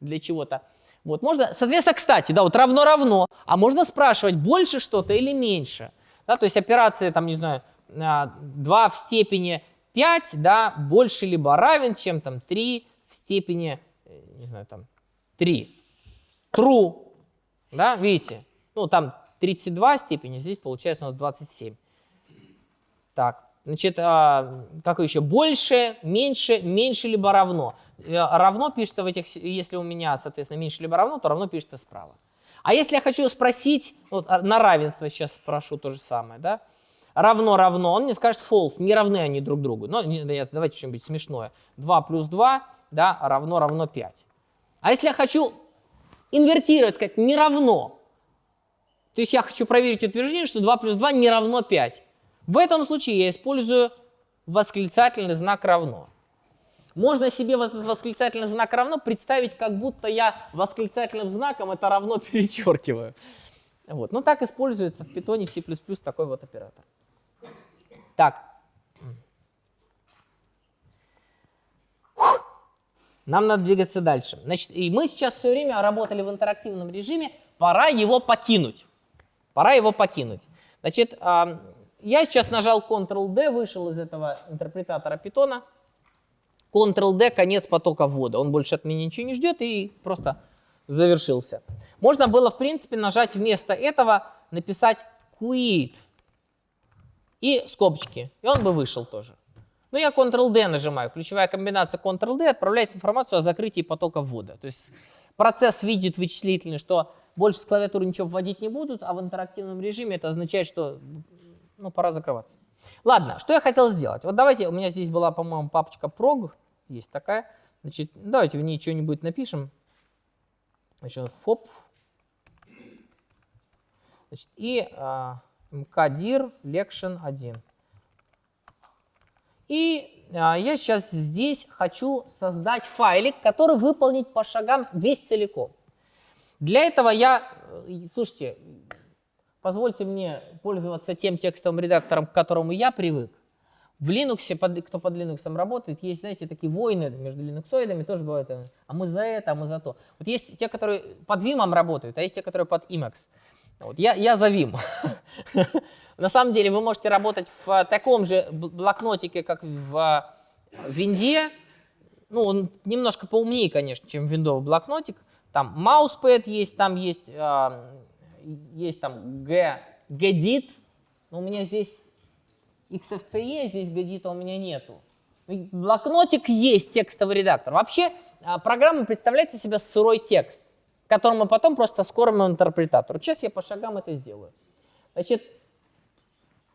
для чего-то. Вот, можно, соответственно, кстати, да, вот равно-равно, а можно спрашивать, больше что-то или меньше. Да, то есть операция, там, не знаю, 2 а, в степени 5, да, больше либо равен, чем там 3 в степени, э, не знаю, там, 3. True, да, видите, ну, там 32 степени, здесь получается у нас 27. Так, значит, а, как еще? Больше, меньше, меньше либо равно. Э, равно пишется в этих, если у меня, соответственно, меньше либо равно, то равно пишется справа. А если я хочу спросить, вот а, на равенство сейчас спрошу то же самое, да? Равно, равно, он мне скажет false, не равны они друг другу. Но давайте что-нибудь смешное. 2 плюс 2, да, равно, равно 5. А если я хочу инвертировать, сказать не равно, то есть я хочу проверить утверждение, что 2 плюс 2 не равно 5. В этом случае я использую восклицательный знак равно. Можно себе вот этот восклицательный знак равно представить, как будто я восклицательным знаком это равно перечеркиваю. Вот. Ну так используется в Python, в C++ такой вот оператор. Так. Нам надо двигаться дальше. Значит, и мы сейчас все время работали в интерактивном режиме, пора его покинуть. Пора его покинуть. Значит, я сейчас нажал Ctrl-D, вышел из этого интерпретатора питона. Ctrl-D, конец потока ввода. Он больше от меня ничего не ждет и просто завершился. Можно было, в принципе, нажать вместо этого, написать quit и скобочки, и он бы вышел тоже. Но я Ctrl-D нажимаю. Ключевая комбинация Ctrl-D отправляет информацию о закрытии потока ввода. То есть процесс видит вычислительный, что больше с клавиатуры ничего вводить не будут, а в интерактивном режиме это означает, что ну, пора закрываться. Ладно, что я хотел сделать? Вот давайте, у меня здесь была, по-моему, папочка prog, есть такая. Значит, давайте в ней что-нибудь напишем. Значит, FOP. Значит, и э, mkdir lection 1. И э, я сейчас здесь хочу создать файлик, который выполнить по шагам весь целиком. Для этого я, э, слушайте, позвольте мне пользоваться тем текстовым редактором, к которому я привык. В Linux, кто под Linux работает, есть, знаете, такие войны между линуксоидами, тоже бывает, э, а мы за это, а мы за то. Вот есть те, которые под Vim работают, а есть те, которые под Emacs. Вот, я, я за Vim. На самом деле вы можете работать в таком же блокнотике, как в Винде. Ну, он немножко поумнее, конечно, чем виндовый блокнотик. Там mousepad есть, там есть, э, есть там G, Gedit. Но у меня здесь XFCE, здесь гадита у меня нету. Блокнотик есть, текстовый редактор. Вообще а, программа представляет из себя сырой текст, который мы потом просто скормим интерпретатору. Сейчас я по шагам это сделаю. Значит,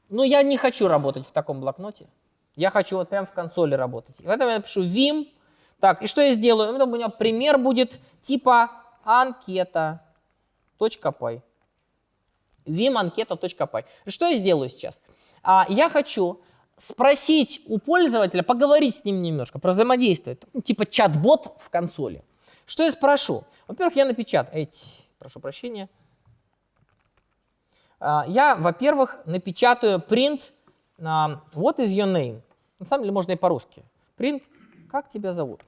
ну я не хочу работать в таком блокноте. Я хочу вот прям в консоли работать. В этом я напишу vim. Так, и что я сделаю? У меня пример будет типа анкета.py. vim анкета.py. Что я сделаю сейчас? а я хочу спросить у пользователя, поговорить с ним немножко, про взаимодействие, ну, типа чат-бот в консоли. Что я спрошу? Во-первых, я напечатаю, эти, прошу прощения, а, я, во-первых, напечатаю print uh, what is your name. На самом деле можно и по-русски. Print, как тебя зовут?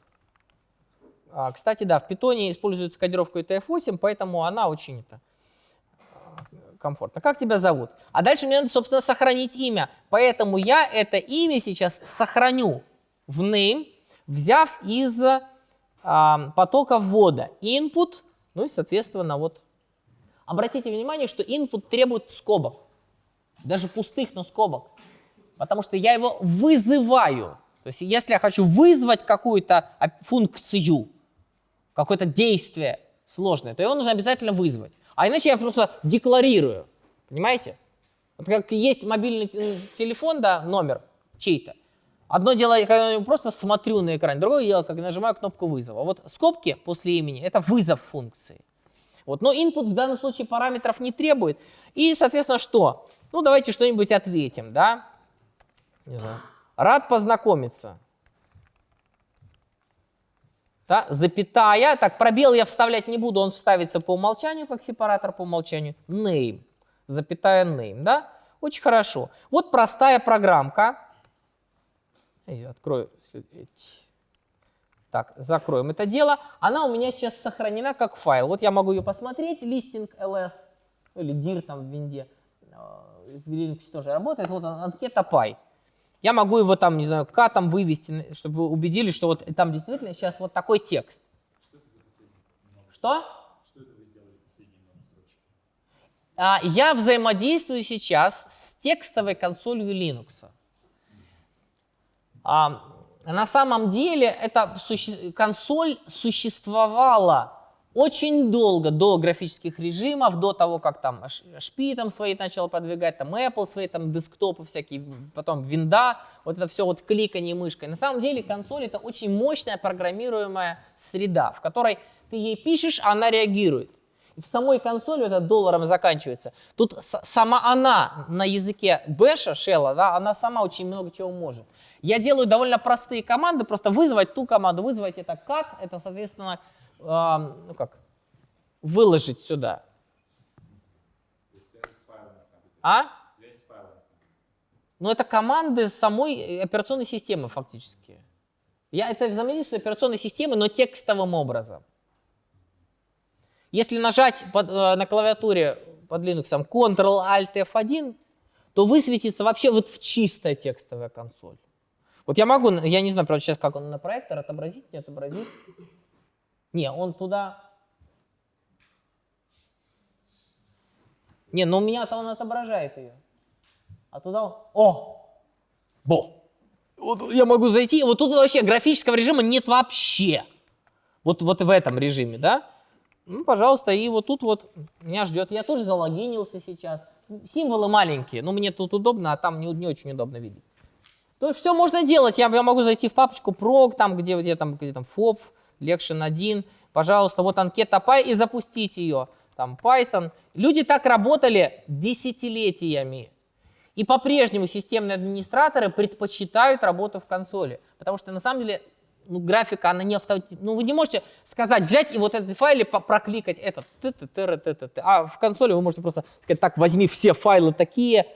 Uh, кстати, да, в питоне используется кодировка UTF-8, поэтому она очень это, комфортно. Как тебя зовут? А дальше мне надо, собственно, сохранить имя. Поэтому я это имя сейчас сохраню в name, взяв из а, потока ввода input, ну и, соответственно, вот. Обратите внимание, что input требует скобок. Даже пустых, но скобок. Потому что я его вызываю. То есть если я хочу вызвать какую-то функцию, какое-то действие сложное, то его нужно обязательно вызвать. А иначе я просто декларирую. Понимаете? Вот как есть мобильный телефон, да, номер чей-то. Одно дело, когда я просто смотрю на экран, другое дело, как нажимаю кнопку вызова. Вот скобки после имени – это вызов функции. Вот. Но input в данном случае параметров не требует. И, соответственно, что? Ну, давайте что-нибудь ответим, да? Не знаю. Рад познакомиться. Да, запятая. Так, пробел я вставлять не буду, он вставится по умолчанию, как сепаратор по умолчанию. Name. Запятая name, да? Очень хорошо. Вот простая программка. Я открою. Так, закроем это дело. Она у меня сейчас сохранена как файл. Вот я могу ее посмотреть. Listing ls или dir там в винде. Э, в Linux тоже работает. Вот анкета py. Я могу его там, не знаю, к там вывести, чтобы вы убедились, что вот там действительно сейчас вот такой текст. Что? Что а, Я взаимодействую сейчас с текстовой консолью Linux. А, на самом деле эта суще консоль существовала очень долго до графических режимов, до того, как там HP там свои начал подвигать, там Apple свои там десктопы всякие, потом винда, вот это все вот кликание мышкой. На самом деле консоль это очень мощная программируемая среда, в которой ты ей пишешь, а она реагирует. В самой консоли это долларом заканчивается. Тут сама она на языке бэша, шелла, да, она сама очень много чего может. Я делаю довольно простые команды, просто вызвать ту команду, вызвать это cut, это, соответственно, ну как, выложить сюда. А? Ну, это команды самой операционной системы фактически. Я это взаимодействую с операционной системой, но текстовым образом. Если нажать под, э, на клавиатуре под Linux Ctrl-Alt F1, то высветится вообще вот в чистая текстовая консоль. Вот я могу, я не знаю, правда, сейчас как он на проектор, отобразить, не отобразить. Не, он туда... Не, но у меня-то он отображает ее. А туда он... О! Бо! Вот я могу зайти, вот тут вообще графического режима нет вообще. Вот, вот в этом режиме, да? Ну, пожалуйста, и вот тут вот меня ждет. Я тоже залогинился сейчас. Символы маленькие, но мне тут удобно, а там не, не очень удобно видеть. То есть все можно делать. Я, я могу зайти в папочку prog, там, где, где там, где там FOB, Lection 1, пожалуйста, вот анкета Py и запустить ее, там Python. Люди так работали десятилетиями. И по-прежнему системные администраторы предпочитают работу в консоли, потому что на самом деле ну, графика, она не автоматически. Ну, вы не можете сказать, взять и вот этот файл прокликать этот. А в консоли вы можете просто сказать, так, возьми все файлы такие,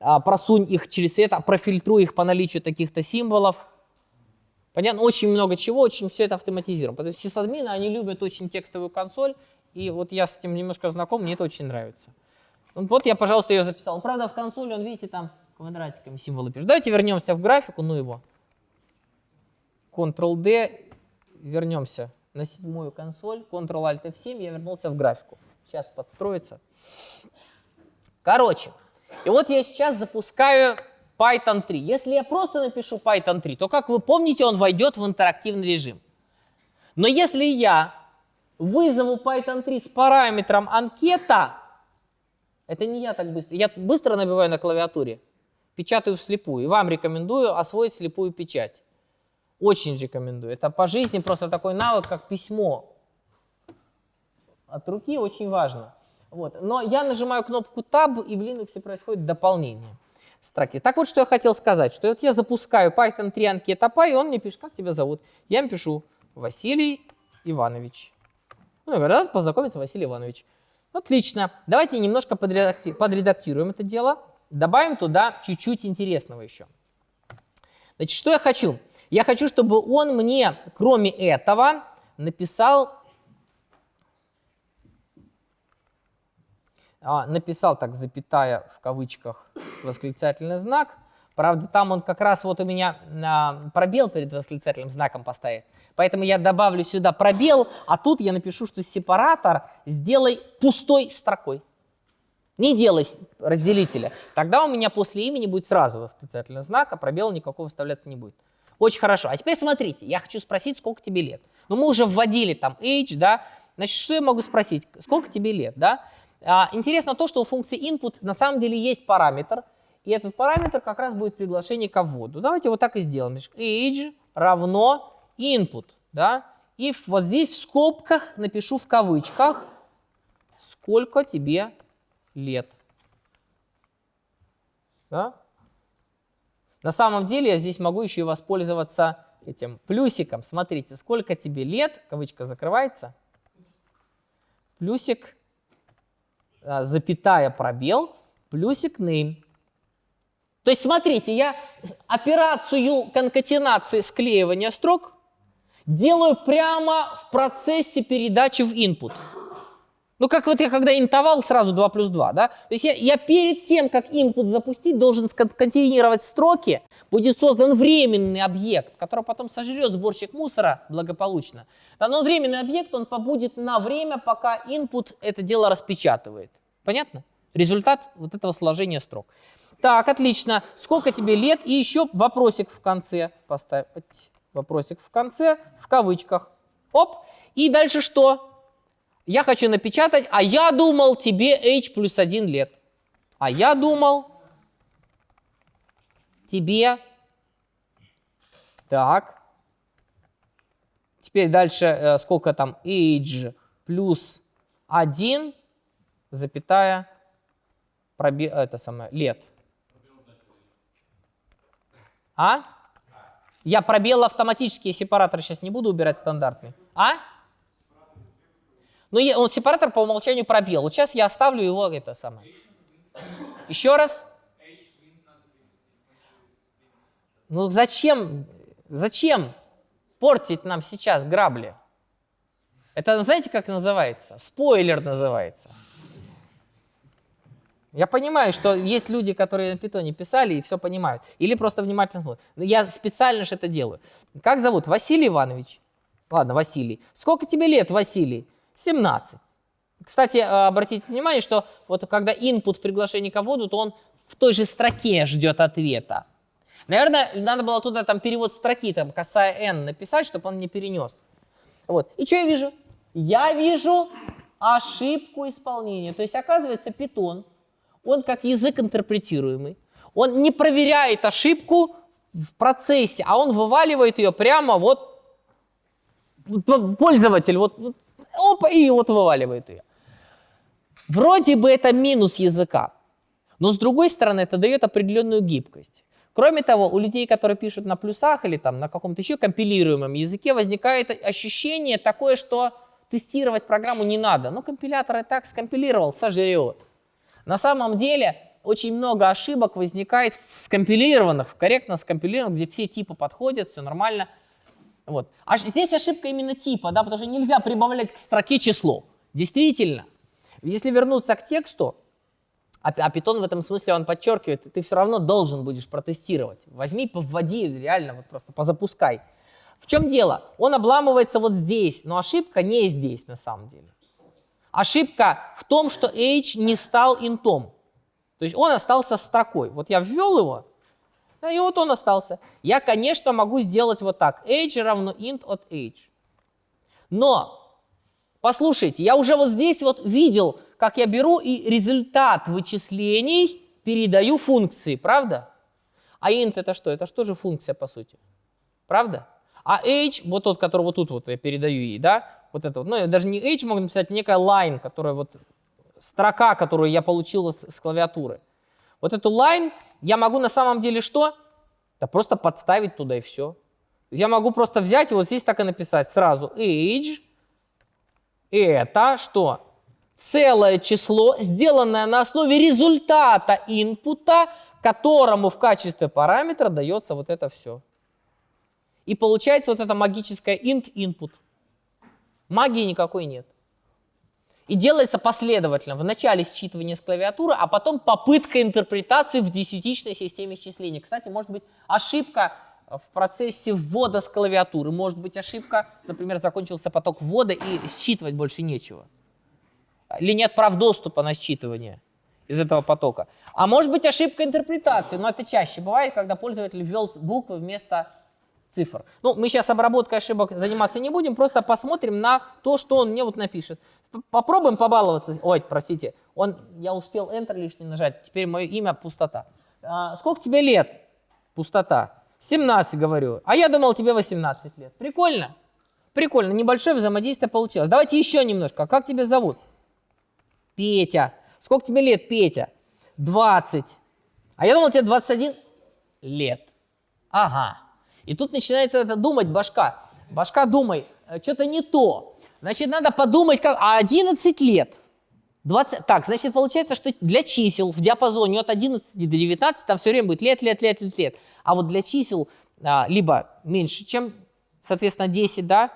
а, просунь их через это, профильтруй их по наличию таких-то символов. Понятно? Очень много чего, очень все это автоматизировано. Потому что сисадмины, они любят очень текстовую консоль, и вот я с этим немножко знаком, мне это очень нравится. Вот я, пожалуйста, ее записал. Правда, в консоли, он, видите, там квадратиками символы пишет. Давайте вернемся в графику, ну его. Ctrl-D, вернемся на седьмую консоль, Ctrl-Alt-F7, я вернулся в графику. Сейчас подстроится. Короче, и вот я сейчас запускаю Python 3. Если я просто напишу Python 3, то, как вы помните, он войдет в интерактивный режим. Но если я вызову Python 3 с параметром анкета, это не я так быстро. Я быстро набиваю на клавиатуре, печатаю вслепую. И вам рекомендую освоить слепую печать. Очень рекомендую. Это по жизни просто такой навык, как письмо. От руки очень важно. Вот. Но я нажимаю кнопку Tab, и в Linux происходит дополнение строки. Так вот, что я хотел сказать, что вот я запускаю Python 3 анкета Py, и он мне пишет, как тебя зовут? Я ему пишу Василий Иванович. Ну, говорю, да, познакомиться, Василий Иванович. Отлично. Давайте немножко подредакти подредактируем это дело. Добавим туда чуть-чуть интересного еще. Значит, что я хочу? Я хочу, чтобы он мне, кроме этого, написал а, написал так, запятая в кавычках, восклицательный знак. Правда, там он как раз вот у меня а, пробел перед восклицательным знаком поставит. Поэтому я добавлю сюда пробел, а тут я напишу, что сепаратор сделай пустой строкой. Не делай разделителя. Тогда у меня после имени будет сразу восклицательный знак, а пробел никакого вставляться не будет. Очень хорошо. А теперь смотрите, я хочу спросить, сколько тебе лет. Ну, мы уже вводили там age, да. Значит, что я могу спросить? Сколько тебе лет, да? А, интересно то, что у функции input на самом деле есть параметр, и этот параметр как раз будет приглашение к вводу. Давайте вот так и сделаем. Age равно input. Да? И вот здесь в скобках напишу в кавычках, сколько тебе лет. Да? На самом деле я здесь могу еще и воспользоваться этим плюсиком. Смотрите, сколько тебе лет, кавычка закрывается, плюсик, запятая пробел, плюсик name. То есть, смотрите, я операцию конкатенации склеивания строк делаю прямо в процессе передачи в input. Ну, как вот я когда интовал сразу 2 плюс 2, да? То есть я, я перед тем, как input запустить, должен сконкатенировать строки, будет создан временный объект, который потом сожрет сборщик мусора благополучно. Да, но временный объект, он побудет на время, пока input это дело распечатывает. Понятно? Результат вот этого сложения строк. Так, отлично. Сколько тебе лет? И еще вопросик в конце поставь. Вопросик в конце, в кавычках. Оп. И дальше что? Я хочу напечатать, а я думал, тебе h плюс 1 лет. А я думал, тебе... Так. Теперь дальше, э, сколько там? age плюс 1, запятая, проби... это самое, лет. А? Я пробел автоматические сепараторы сейчас не буду убирать стандартный. А? Ну, он сепаратор по умолчанию пробел. Вот сейчас я оставлю его это самое. Еще раз. Ну зачем, зачем портить нам сейчас грабли? Это знаете, как называется? Спойлер называется. Я понимаю, что есть люди, которые на питоне писали и все понимают. Или просто внимательно смотрят. Я специально же это делаю. Как зовут? Василий Иванович. Ладно, Василий. Сколько тебе лет, Василий? 17. Кстати, э, обратите внимание, что вот когда input приглашение к вводу, то он в той же строке ждет ответа. Наверное, надо было туда там перевод строки, там косая n написать, чтобы он не перенес. Вот. И что я вижу? Я вижу ошибку исполнения. То есть, оказывается, питон, он как язык интерпретируемый, он не проверяет ошибку в процессе, а он вываливает ее прямо вот пользователь, вот, вот опа, и вот вываливает ее. Вроде бы это минус языка, но с другой стороны это дает определенную гибкость. Кроме того, у людей, которые пишут на плюсах или там на каком-то еще компилируемом языке, возникает ощущение такое, что тестировать программу не надо. Ну, компилятор и так скомпилировал, сожрет. На самом деле, очень много ошибок возникает в скомпилированных, корректно скомпилированных, где все типы подходят, все нормально – вот. А здесь ошибка именно типа, да, потому что нельзя прибавлять к строке число. Действительно, если вернуться к тексту, а, а Python в этом смысле он подчеркивает, ты все равно должен будешь протестировать. Возьми, повводи, реально, вот просто позапускай. В чем дело? Он обламывается вот здесь, но ошибка не здесь на самом деле. Ошибка в том, что h не стал интом. То есть он остался строкой. Вот я ввел его, и вот он остался. Я, конечно, могу сделать вот так. age равно int от age. Но, послушайте, я уже вот здесь вот видел, как я беру и результат вычислений передаю функции, правда? А int это что? Это что же функция, по сути? Правда? А age, вот тот, который вот тут вот я передаю ей, да, вот это вот, ну, даже не age могу написать, некая line, которая вот, строка, которую я получил с, с клавиатуры. Вот эту line я могу на самом деле что? Да просто подставить туда и все. Я могу просто взять и вот здесь так и написать сразу age. Это что? Целое число, сделанное на основе результата инпута, которому в качестве параметра дается вот это все. И получается вот это магическое int input. Магии никакой нет. И делается последовательно. Вначале считывание с клавиатуры, а потом попытка интерпретации в десятичной системе счисления. Кстати, может быть ошибка в процессе ввода с клавиатуры. Может быть ошибка, например, закончился поток ввода и считывать больше нечего. Или нет прав доступа на считывание из этого потока. А может быть ошибка интерпретации, но это чаще бывает, когда пользователь ввел буквы вместо цифр. Ну, мы сейчас обработкой ошибок заниматься не будем, просто посмотрим на то, что он мне вот напишет. Попробуем побаловаться. Ой, простите, Он, я успел Enter лишний нажать, теперь мое имя пустота. А, сколько тебе лет? Пустота. 17, говорю. А я думал, тебе 18 лет. Прикольно? Прикольно, небольшое взаимодействие получилось. Давайте еще немножко. Как тебя зовут? Петя. Сколько тебе лет, Петя? 20. А я думал, тебе 21 лет. Ага. И тут начинает это думать башка. Башка, думай, э, что-то не то. Значит, надо подумать, как... А 11 лет. 20... Так, значит, получается, что для чисел в диапазоне от 11 до 19 там все время будет лет, лет, лет, лет, лет. А вот для чисел а, либо меньше, чем, соответственно, 10, да,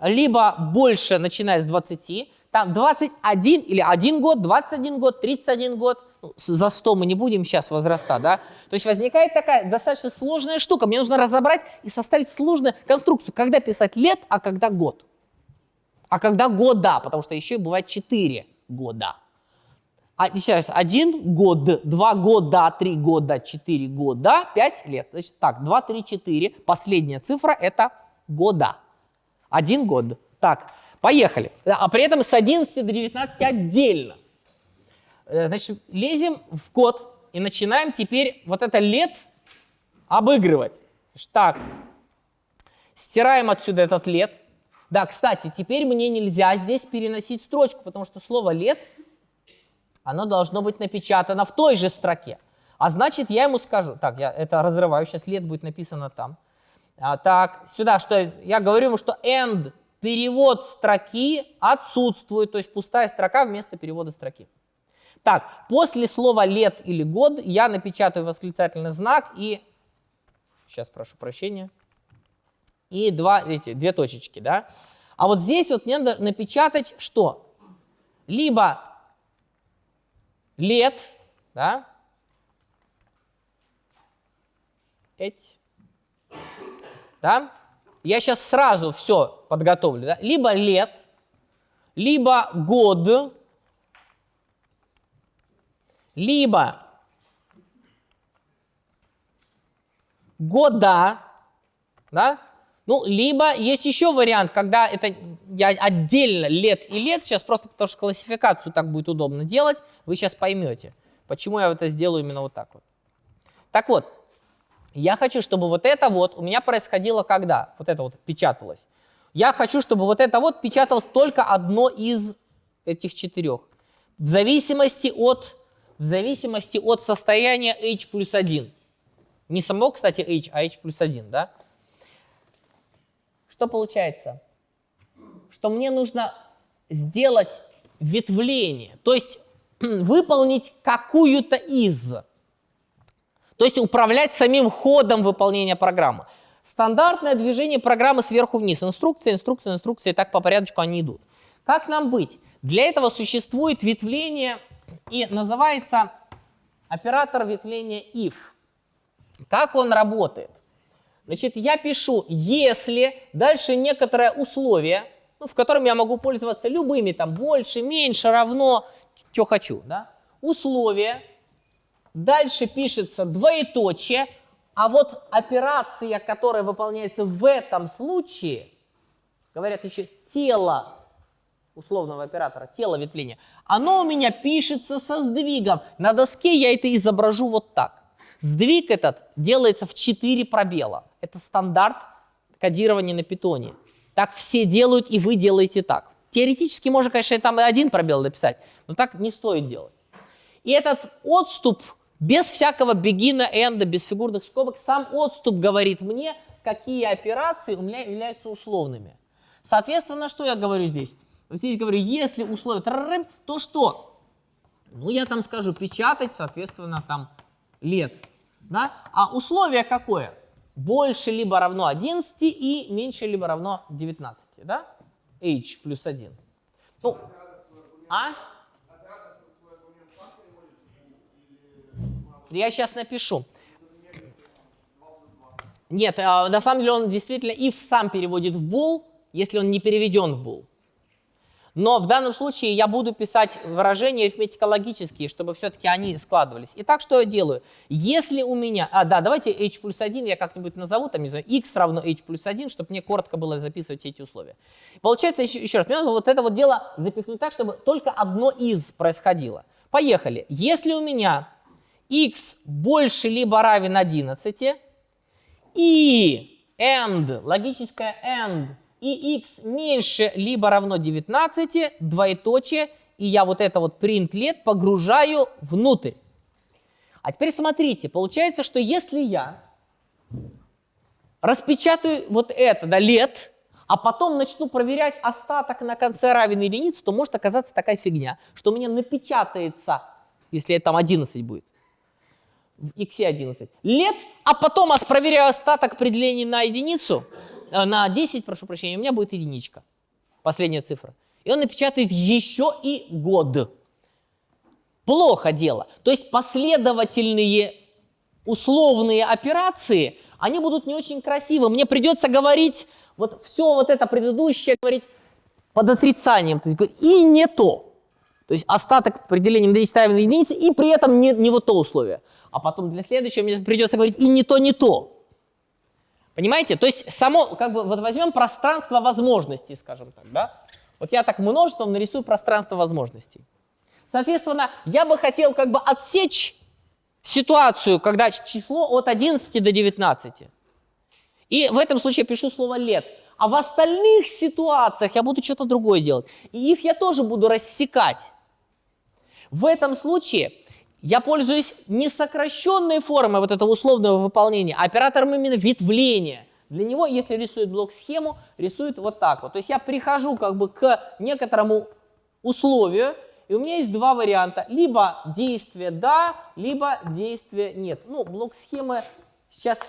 либо больше, начиная с 20, там 21 или 1 год, 21 год, 31 год, ну, за 100 мы не будем сейчас возраста, да. То есть возникает такая достаточно сложная штука. Мне нужно разобрать и составить сложную конструкцию, когда писать лет, а когда год. А когда года, потому что еще бывает 4 года. А, еще один год, два года, три года, четыре года, пять лет. Значит, так, два, три, четыре. Последняя цифра – это года. Один год. Так, поехали. А при этом с 11 до 19 отдельно. Э, значит, лезем в код и начинаем теперь вот это лет обыгрывать. Так, стираем отсюда этот лет. Да, кстати, теперь мне нельзя здесь переносить строчку, потому что слово лет – оно должно быть напечатано в той же строке. А значит, я ему скажу, так, я это разрываю, сейчас лет будет написано там. А, так, сюда, что я говорю ему, что end, перевод строки отсутствует, то есть пустая строка вместо перевода строки. Так, после слова лет или год я напечатаю восклицательный знак и, сейчас прошу прощения, и два, эти, две точечки, да. А вот здесь вот мне надо напечатать что? Либо лет, да, эть, да, я сейчас сразу все подготовлю, да? либо лет, либо год, либо года, да, ну, либо есть еще вариант, когда это я отдельно лет и лет, сейчас просто потому что классификацию так будет удобно делать, вы сейчас поймете, почему я это сделаю именно вот так вот. Так вот, я хочу, чтобы вот это вот у меня происходило когда? Вот это вот печаталось. Я хочу, чтобы вот это вот печаталось только одно из этих четырех. В зависимости от, в зависимости от состояния h плюс 1. Не само, кстати, h, а h плюс 1, да? Что получается? Что мне нужно сделать ветвление, то есть выполнить какую-то из. То есть управлять самим ходом выполнения программы. Стандартное движение программы сверху вниз. Инструкция, инструкция, инструкция, и так по порядку они идут. Как нам быть? Для этого существует ветвление и называется оператор ветвления if. Как он работает? Значит, я пишу, если дальше некоторое условие, ну, в котором я могу пользоваться любыми, там, больше, меньше, равно, что хочу, да, условие, дальше пишется двоеточие, а вот операция, которая выполняется в этом случае, говорят еще тело условного оператора, тело ветвления, оно у меня пишется со сдвигом. На доске я это изображу вот так. Сдвиг этот делается в 4 пробела. Это стандарт кодирования на питоне. Так все делают, и вы делаете так. Теоретически можно, конечно, там и один пробел написать, но так не стоит делать. И этот отступ без всякого бегина, энда, без фигурных скобок, сам отступ говорит мне, какие операции у меня являются условными. Соответственно, что я говорю здесь? Здесь говорю, если условие, то что? Ну, я там скажу печатать, соответственно, там лет. Да? А условие какое? Больше либо равно 11 и меньше либо равно 19. Да? h плюс 1. Ну, а? Я сейчас напишу. Нет, а, на самом деле он действительно if сам переводит в bool, если он не переведен в bool. Но в данном случае я буду писать выражения арифметико-логические, чтобы все-таки они складывались. Итак, что я делаю? Если у меня... А, да, давайте h плюс 1 я как-нибудь назову, там, не знаю, x равно h плюс 1, чтобы мне коротко было записывать эти условия. Получается, еще, еще раз, мне нужно вот это вот дело запихнуть так, чтобы только одно из происходило. Поехали. Если у меня x больше либо равен 11, и and, логическое and, и x меньше либо равно 19, двоеточие, и я вот это вот print let погружаю внутрь. А теперь смотрите, получается, что если я распечатаю вот это, да, лет, а потом начну проверять остаток на конце равен единице, то может оказаться такая фигня, что у меня напечатается, если там 11 будет, в x 11, лет, а потом проверяю остаток при делении на единицу, на 10, прошу прощения, у меня будет единичка, последняя цифра. И он напечатает еще и год. Плохо дело. То есть последовательные условные операции, они будут не очень красивы. Мне придется говорить вот все вот это предыдущее, говорить под отрицанием. То есть, и не то. То есть остаток определения на 10 равен единице, и при этом не, не вот то условие. А потом для следующего мне придется говорить и не то, не то. Понимаете? То есть само, как бы, вот возьмем пространство возможностей, скажем так, да? Вот я так множеством нарисую пространство возможностей. Соответственно, я бы хотел как бы отсечь ситуацию, когда число от 11 до 19. И в этом случае пишу слово «лет». А в остальных ситуациях я буду что-то другое делать. И их я тоже буду рассекать. В этом случае я пользуюсь не сокращенной формой вот этого условного выполнения, а оператором именно ветвления. Для него, если рисует блок-схему, рисует вот так вот. То есть я прихожу как бы к некоторому условию, и у меня есть два варианта. Либо действие «да», либо действие «нет». Ну, блок-схемы, сейчас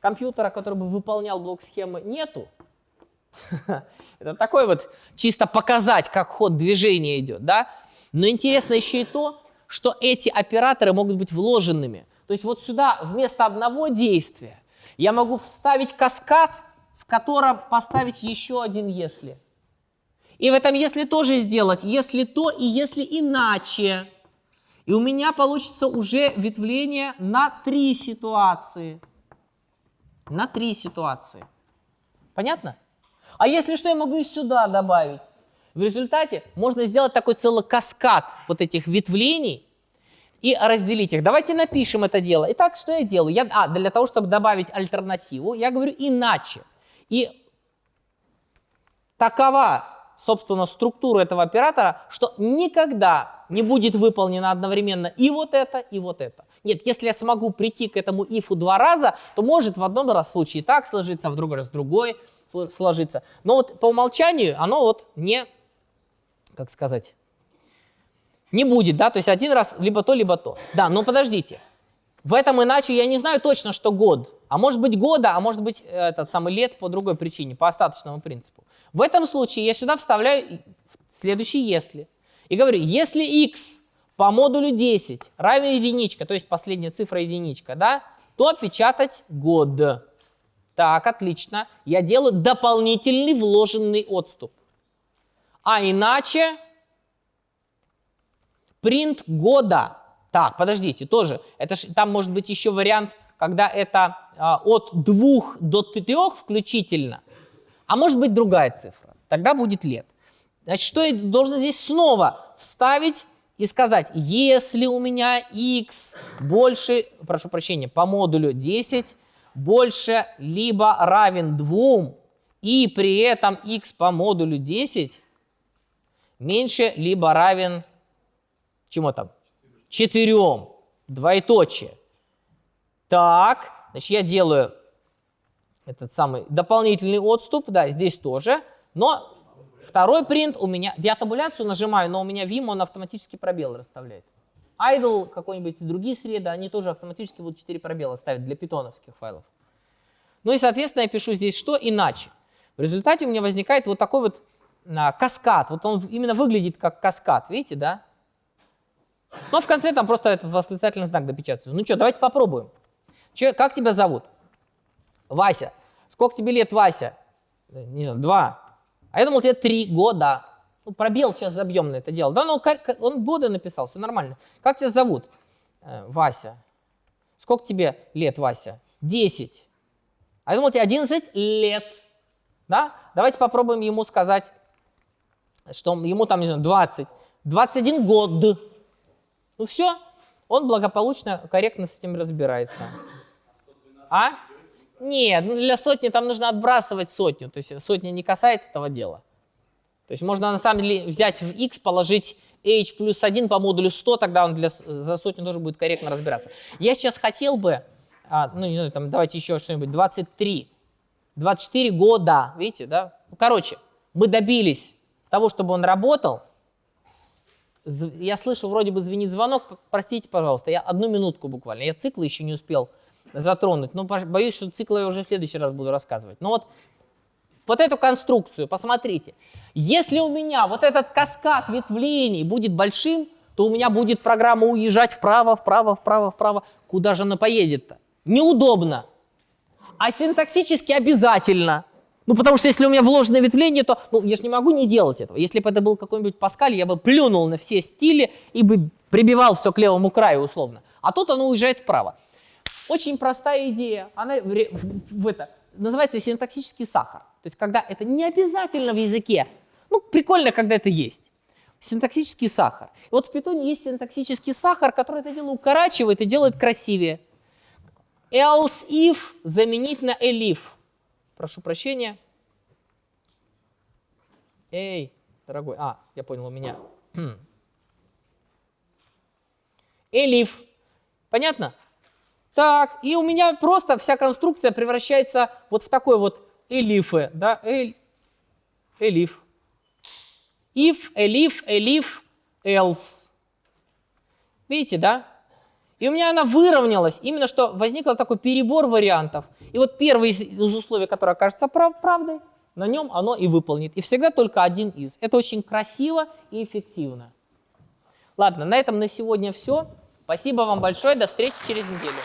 компьютера, который бы выполнял блок-схемы, нету. Это такой вот чисто показать, как ход движения идет, да? Но интересно еще и то, что эти операторы могут быть вложенными. То есть вот сюда вместо одного действия я могу вставить каскад, в котором поставить еще один «если». И в этом «если» тоже сделать «если то» и «если иначе». И у меня получится уже ветвление на три ситуации. На три ситуации. Понятно? А если что, я могу и сюда добавить. В результате можно сделать такой целый каскад вот этих ветвлений и разделить их. Давайте напишем это дело. Итак, что я делаю? Я, а, для того, чтобы добавить альтернативу, я говорю иначе. И такова, собственно, структура этого оператора, что никогда не будет выполнено одновременно и вот это, и вот это. Нет, если я смогу прийти к этому ифу два раза, то может в одном раз случае так сложиться, в другой раз другой сложиться. Но вот по умолчанию оно вот не как сказать, не будет, да, то есть один раз либо то, либо то. Да, но подождите, в этом иначе я не знаю точно, что год, а может быть года, а может быть этот самый лет по другой причине, по остаточному принципу. В этом случае я сюда вставляю следующий «если» и говорю, если x по модулю 10 равен единичка, то есть последняя цифра единичка, да, то печатать год. Так, отлично. Я делаю дополнительный вложенный отступ. А иначе принт года. Так, подождите, тоже. Это ж, там может быть еще вариант, когда это а, от двух до трех включительно. А может быть другая цифра. Тогда будет лет. Значит, что я должен здесь снова вставить и сказать, если у меня x больше, прошу прощения, по модулю 10 больше либо равен 2, и при этом x по модулю 10 меньше либо равен чему там? Четырем. Двоеточие. Так, значит, я делаю этот самый дополнительный отступ, да, здесь тоже, но второй принт у меня, я табуляцию нажимаю, но у меня Vim, он автоматически пробел расставляет. Idle, какой-нибудь другие среды, они тоже автоматически будут 4 пробела ставить для питоновских файлов. Ну и, соответственно, я пишу здесь что иначе. В результате у меня возникает вот такой вот каскад. Вот он именно выглядит как каскад, видите, да? Но в конце там просто этот восклицательный знак допечатается. Ну что, давайте попробуем. Че, как тебя зовут? Вася. Сколько тебе лет, Вася? Не знаю, два. А я думал, тебе три года. Ну, пробел сейчас забьем на это дело. Да, ну, ка- ка- он годы написал, все нормально. Как тебя зовут? Э, Вася. Сколько тебе лет, Вася? 10. А я думал, тебе 11 лет. Да? Давайте попробуем ему сказать, что ему там, не знаю, 20. 21 год. Ну все, он благополучно, корректно с этим разбирается. А? Нет, ну для сотни там нужно отбрасывать сотню. То есть сотня не касается этого дела. То есть можно на самом деле взять в x, положить h плюс 1 по модулю 100, тогда он для, за сотню тоже будет корректно разбираться. Я сейчас хотел бы, а, ну не знаю, там давайте еще что-нибудь, 23, 24 года, видите, да? Ну, короче, мы добились того, чтобы он работал. Я слышу, вроде бы звенит звонок, простите, пожалуйста, я одну минутку буквально, я циклы еще не успел затронуть, но боюсь, что циклы я уже в следующий раз буду рассказывать. Но вот вот эту конструкцию, посмотрите. Если у меня вот этот каскад ветвлений будет большим, то у меня будет программа уезжать вправо, вправо, вправо, вправо. Куда же она поедет-то? Неудобно. А синтаксически обязательно. Ну, потому что если у меня вложенное ветвление, то ну, я же не могу не делать этого. Если бы это был какой-нибудь Паскаль, я бы плюнул на все стили и бы прибивал все к левому краю условно. А тут оно уезжает вправо. Очень простая идея. Она в, в- в это называется синтаксический сахар. То есть, когда это не обязательно в языке. Ну, прикольно, когда это есть. Синтаксический сахар. И вот в питоне есть синтаксический сахар, который это дело укорачивает и делает красивее. Else if заменить на elif. Прошу прощения. Эй, дорогой. А, я понял, у меня. Elif. Понятно? Так, и у меня просто вся конструкция превращается вот в такой вот элифы, да, эль, элиф. If, elif, elif, else. Видите, да? И у меня она выровнялась, именно что возник такой перебор вариантов. И вот первый из, из условий, которое окажется прав- правдой, на нем оно и выполнит. И всегда только один из. Это очень красиво и эффективно. Ладно, на этом на сегодня все. Спасибо вам большое. До встречи через неделю.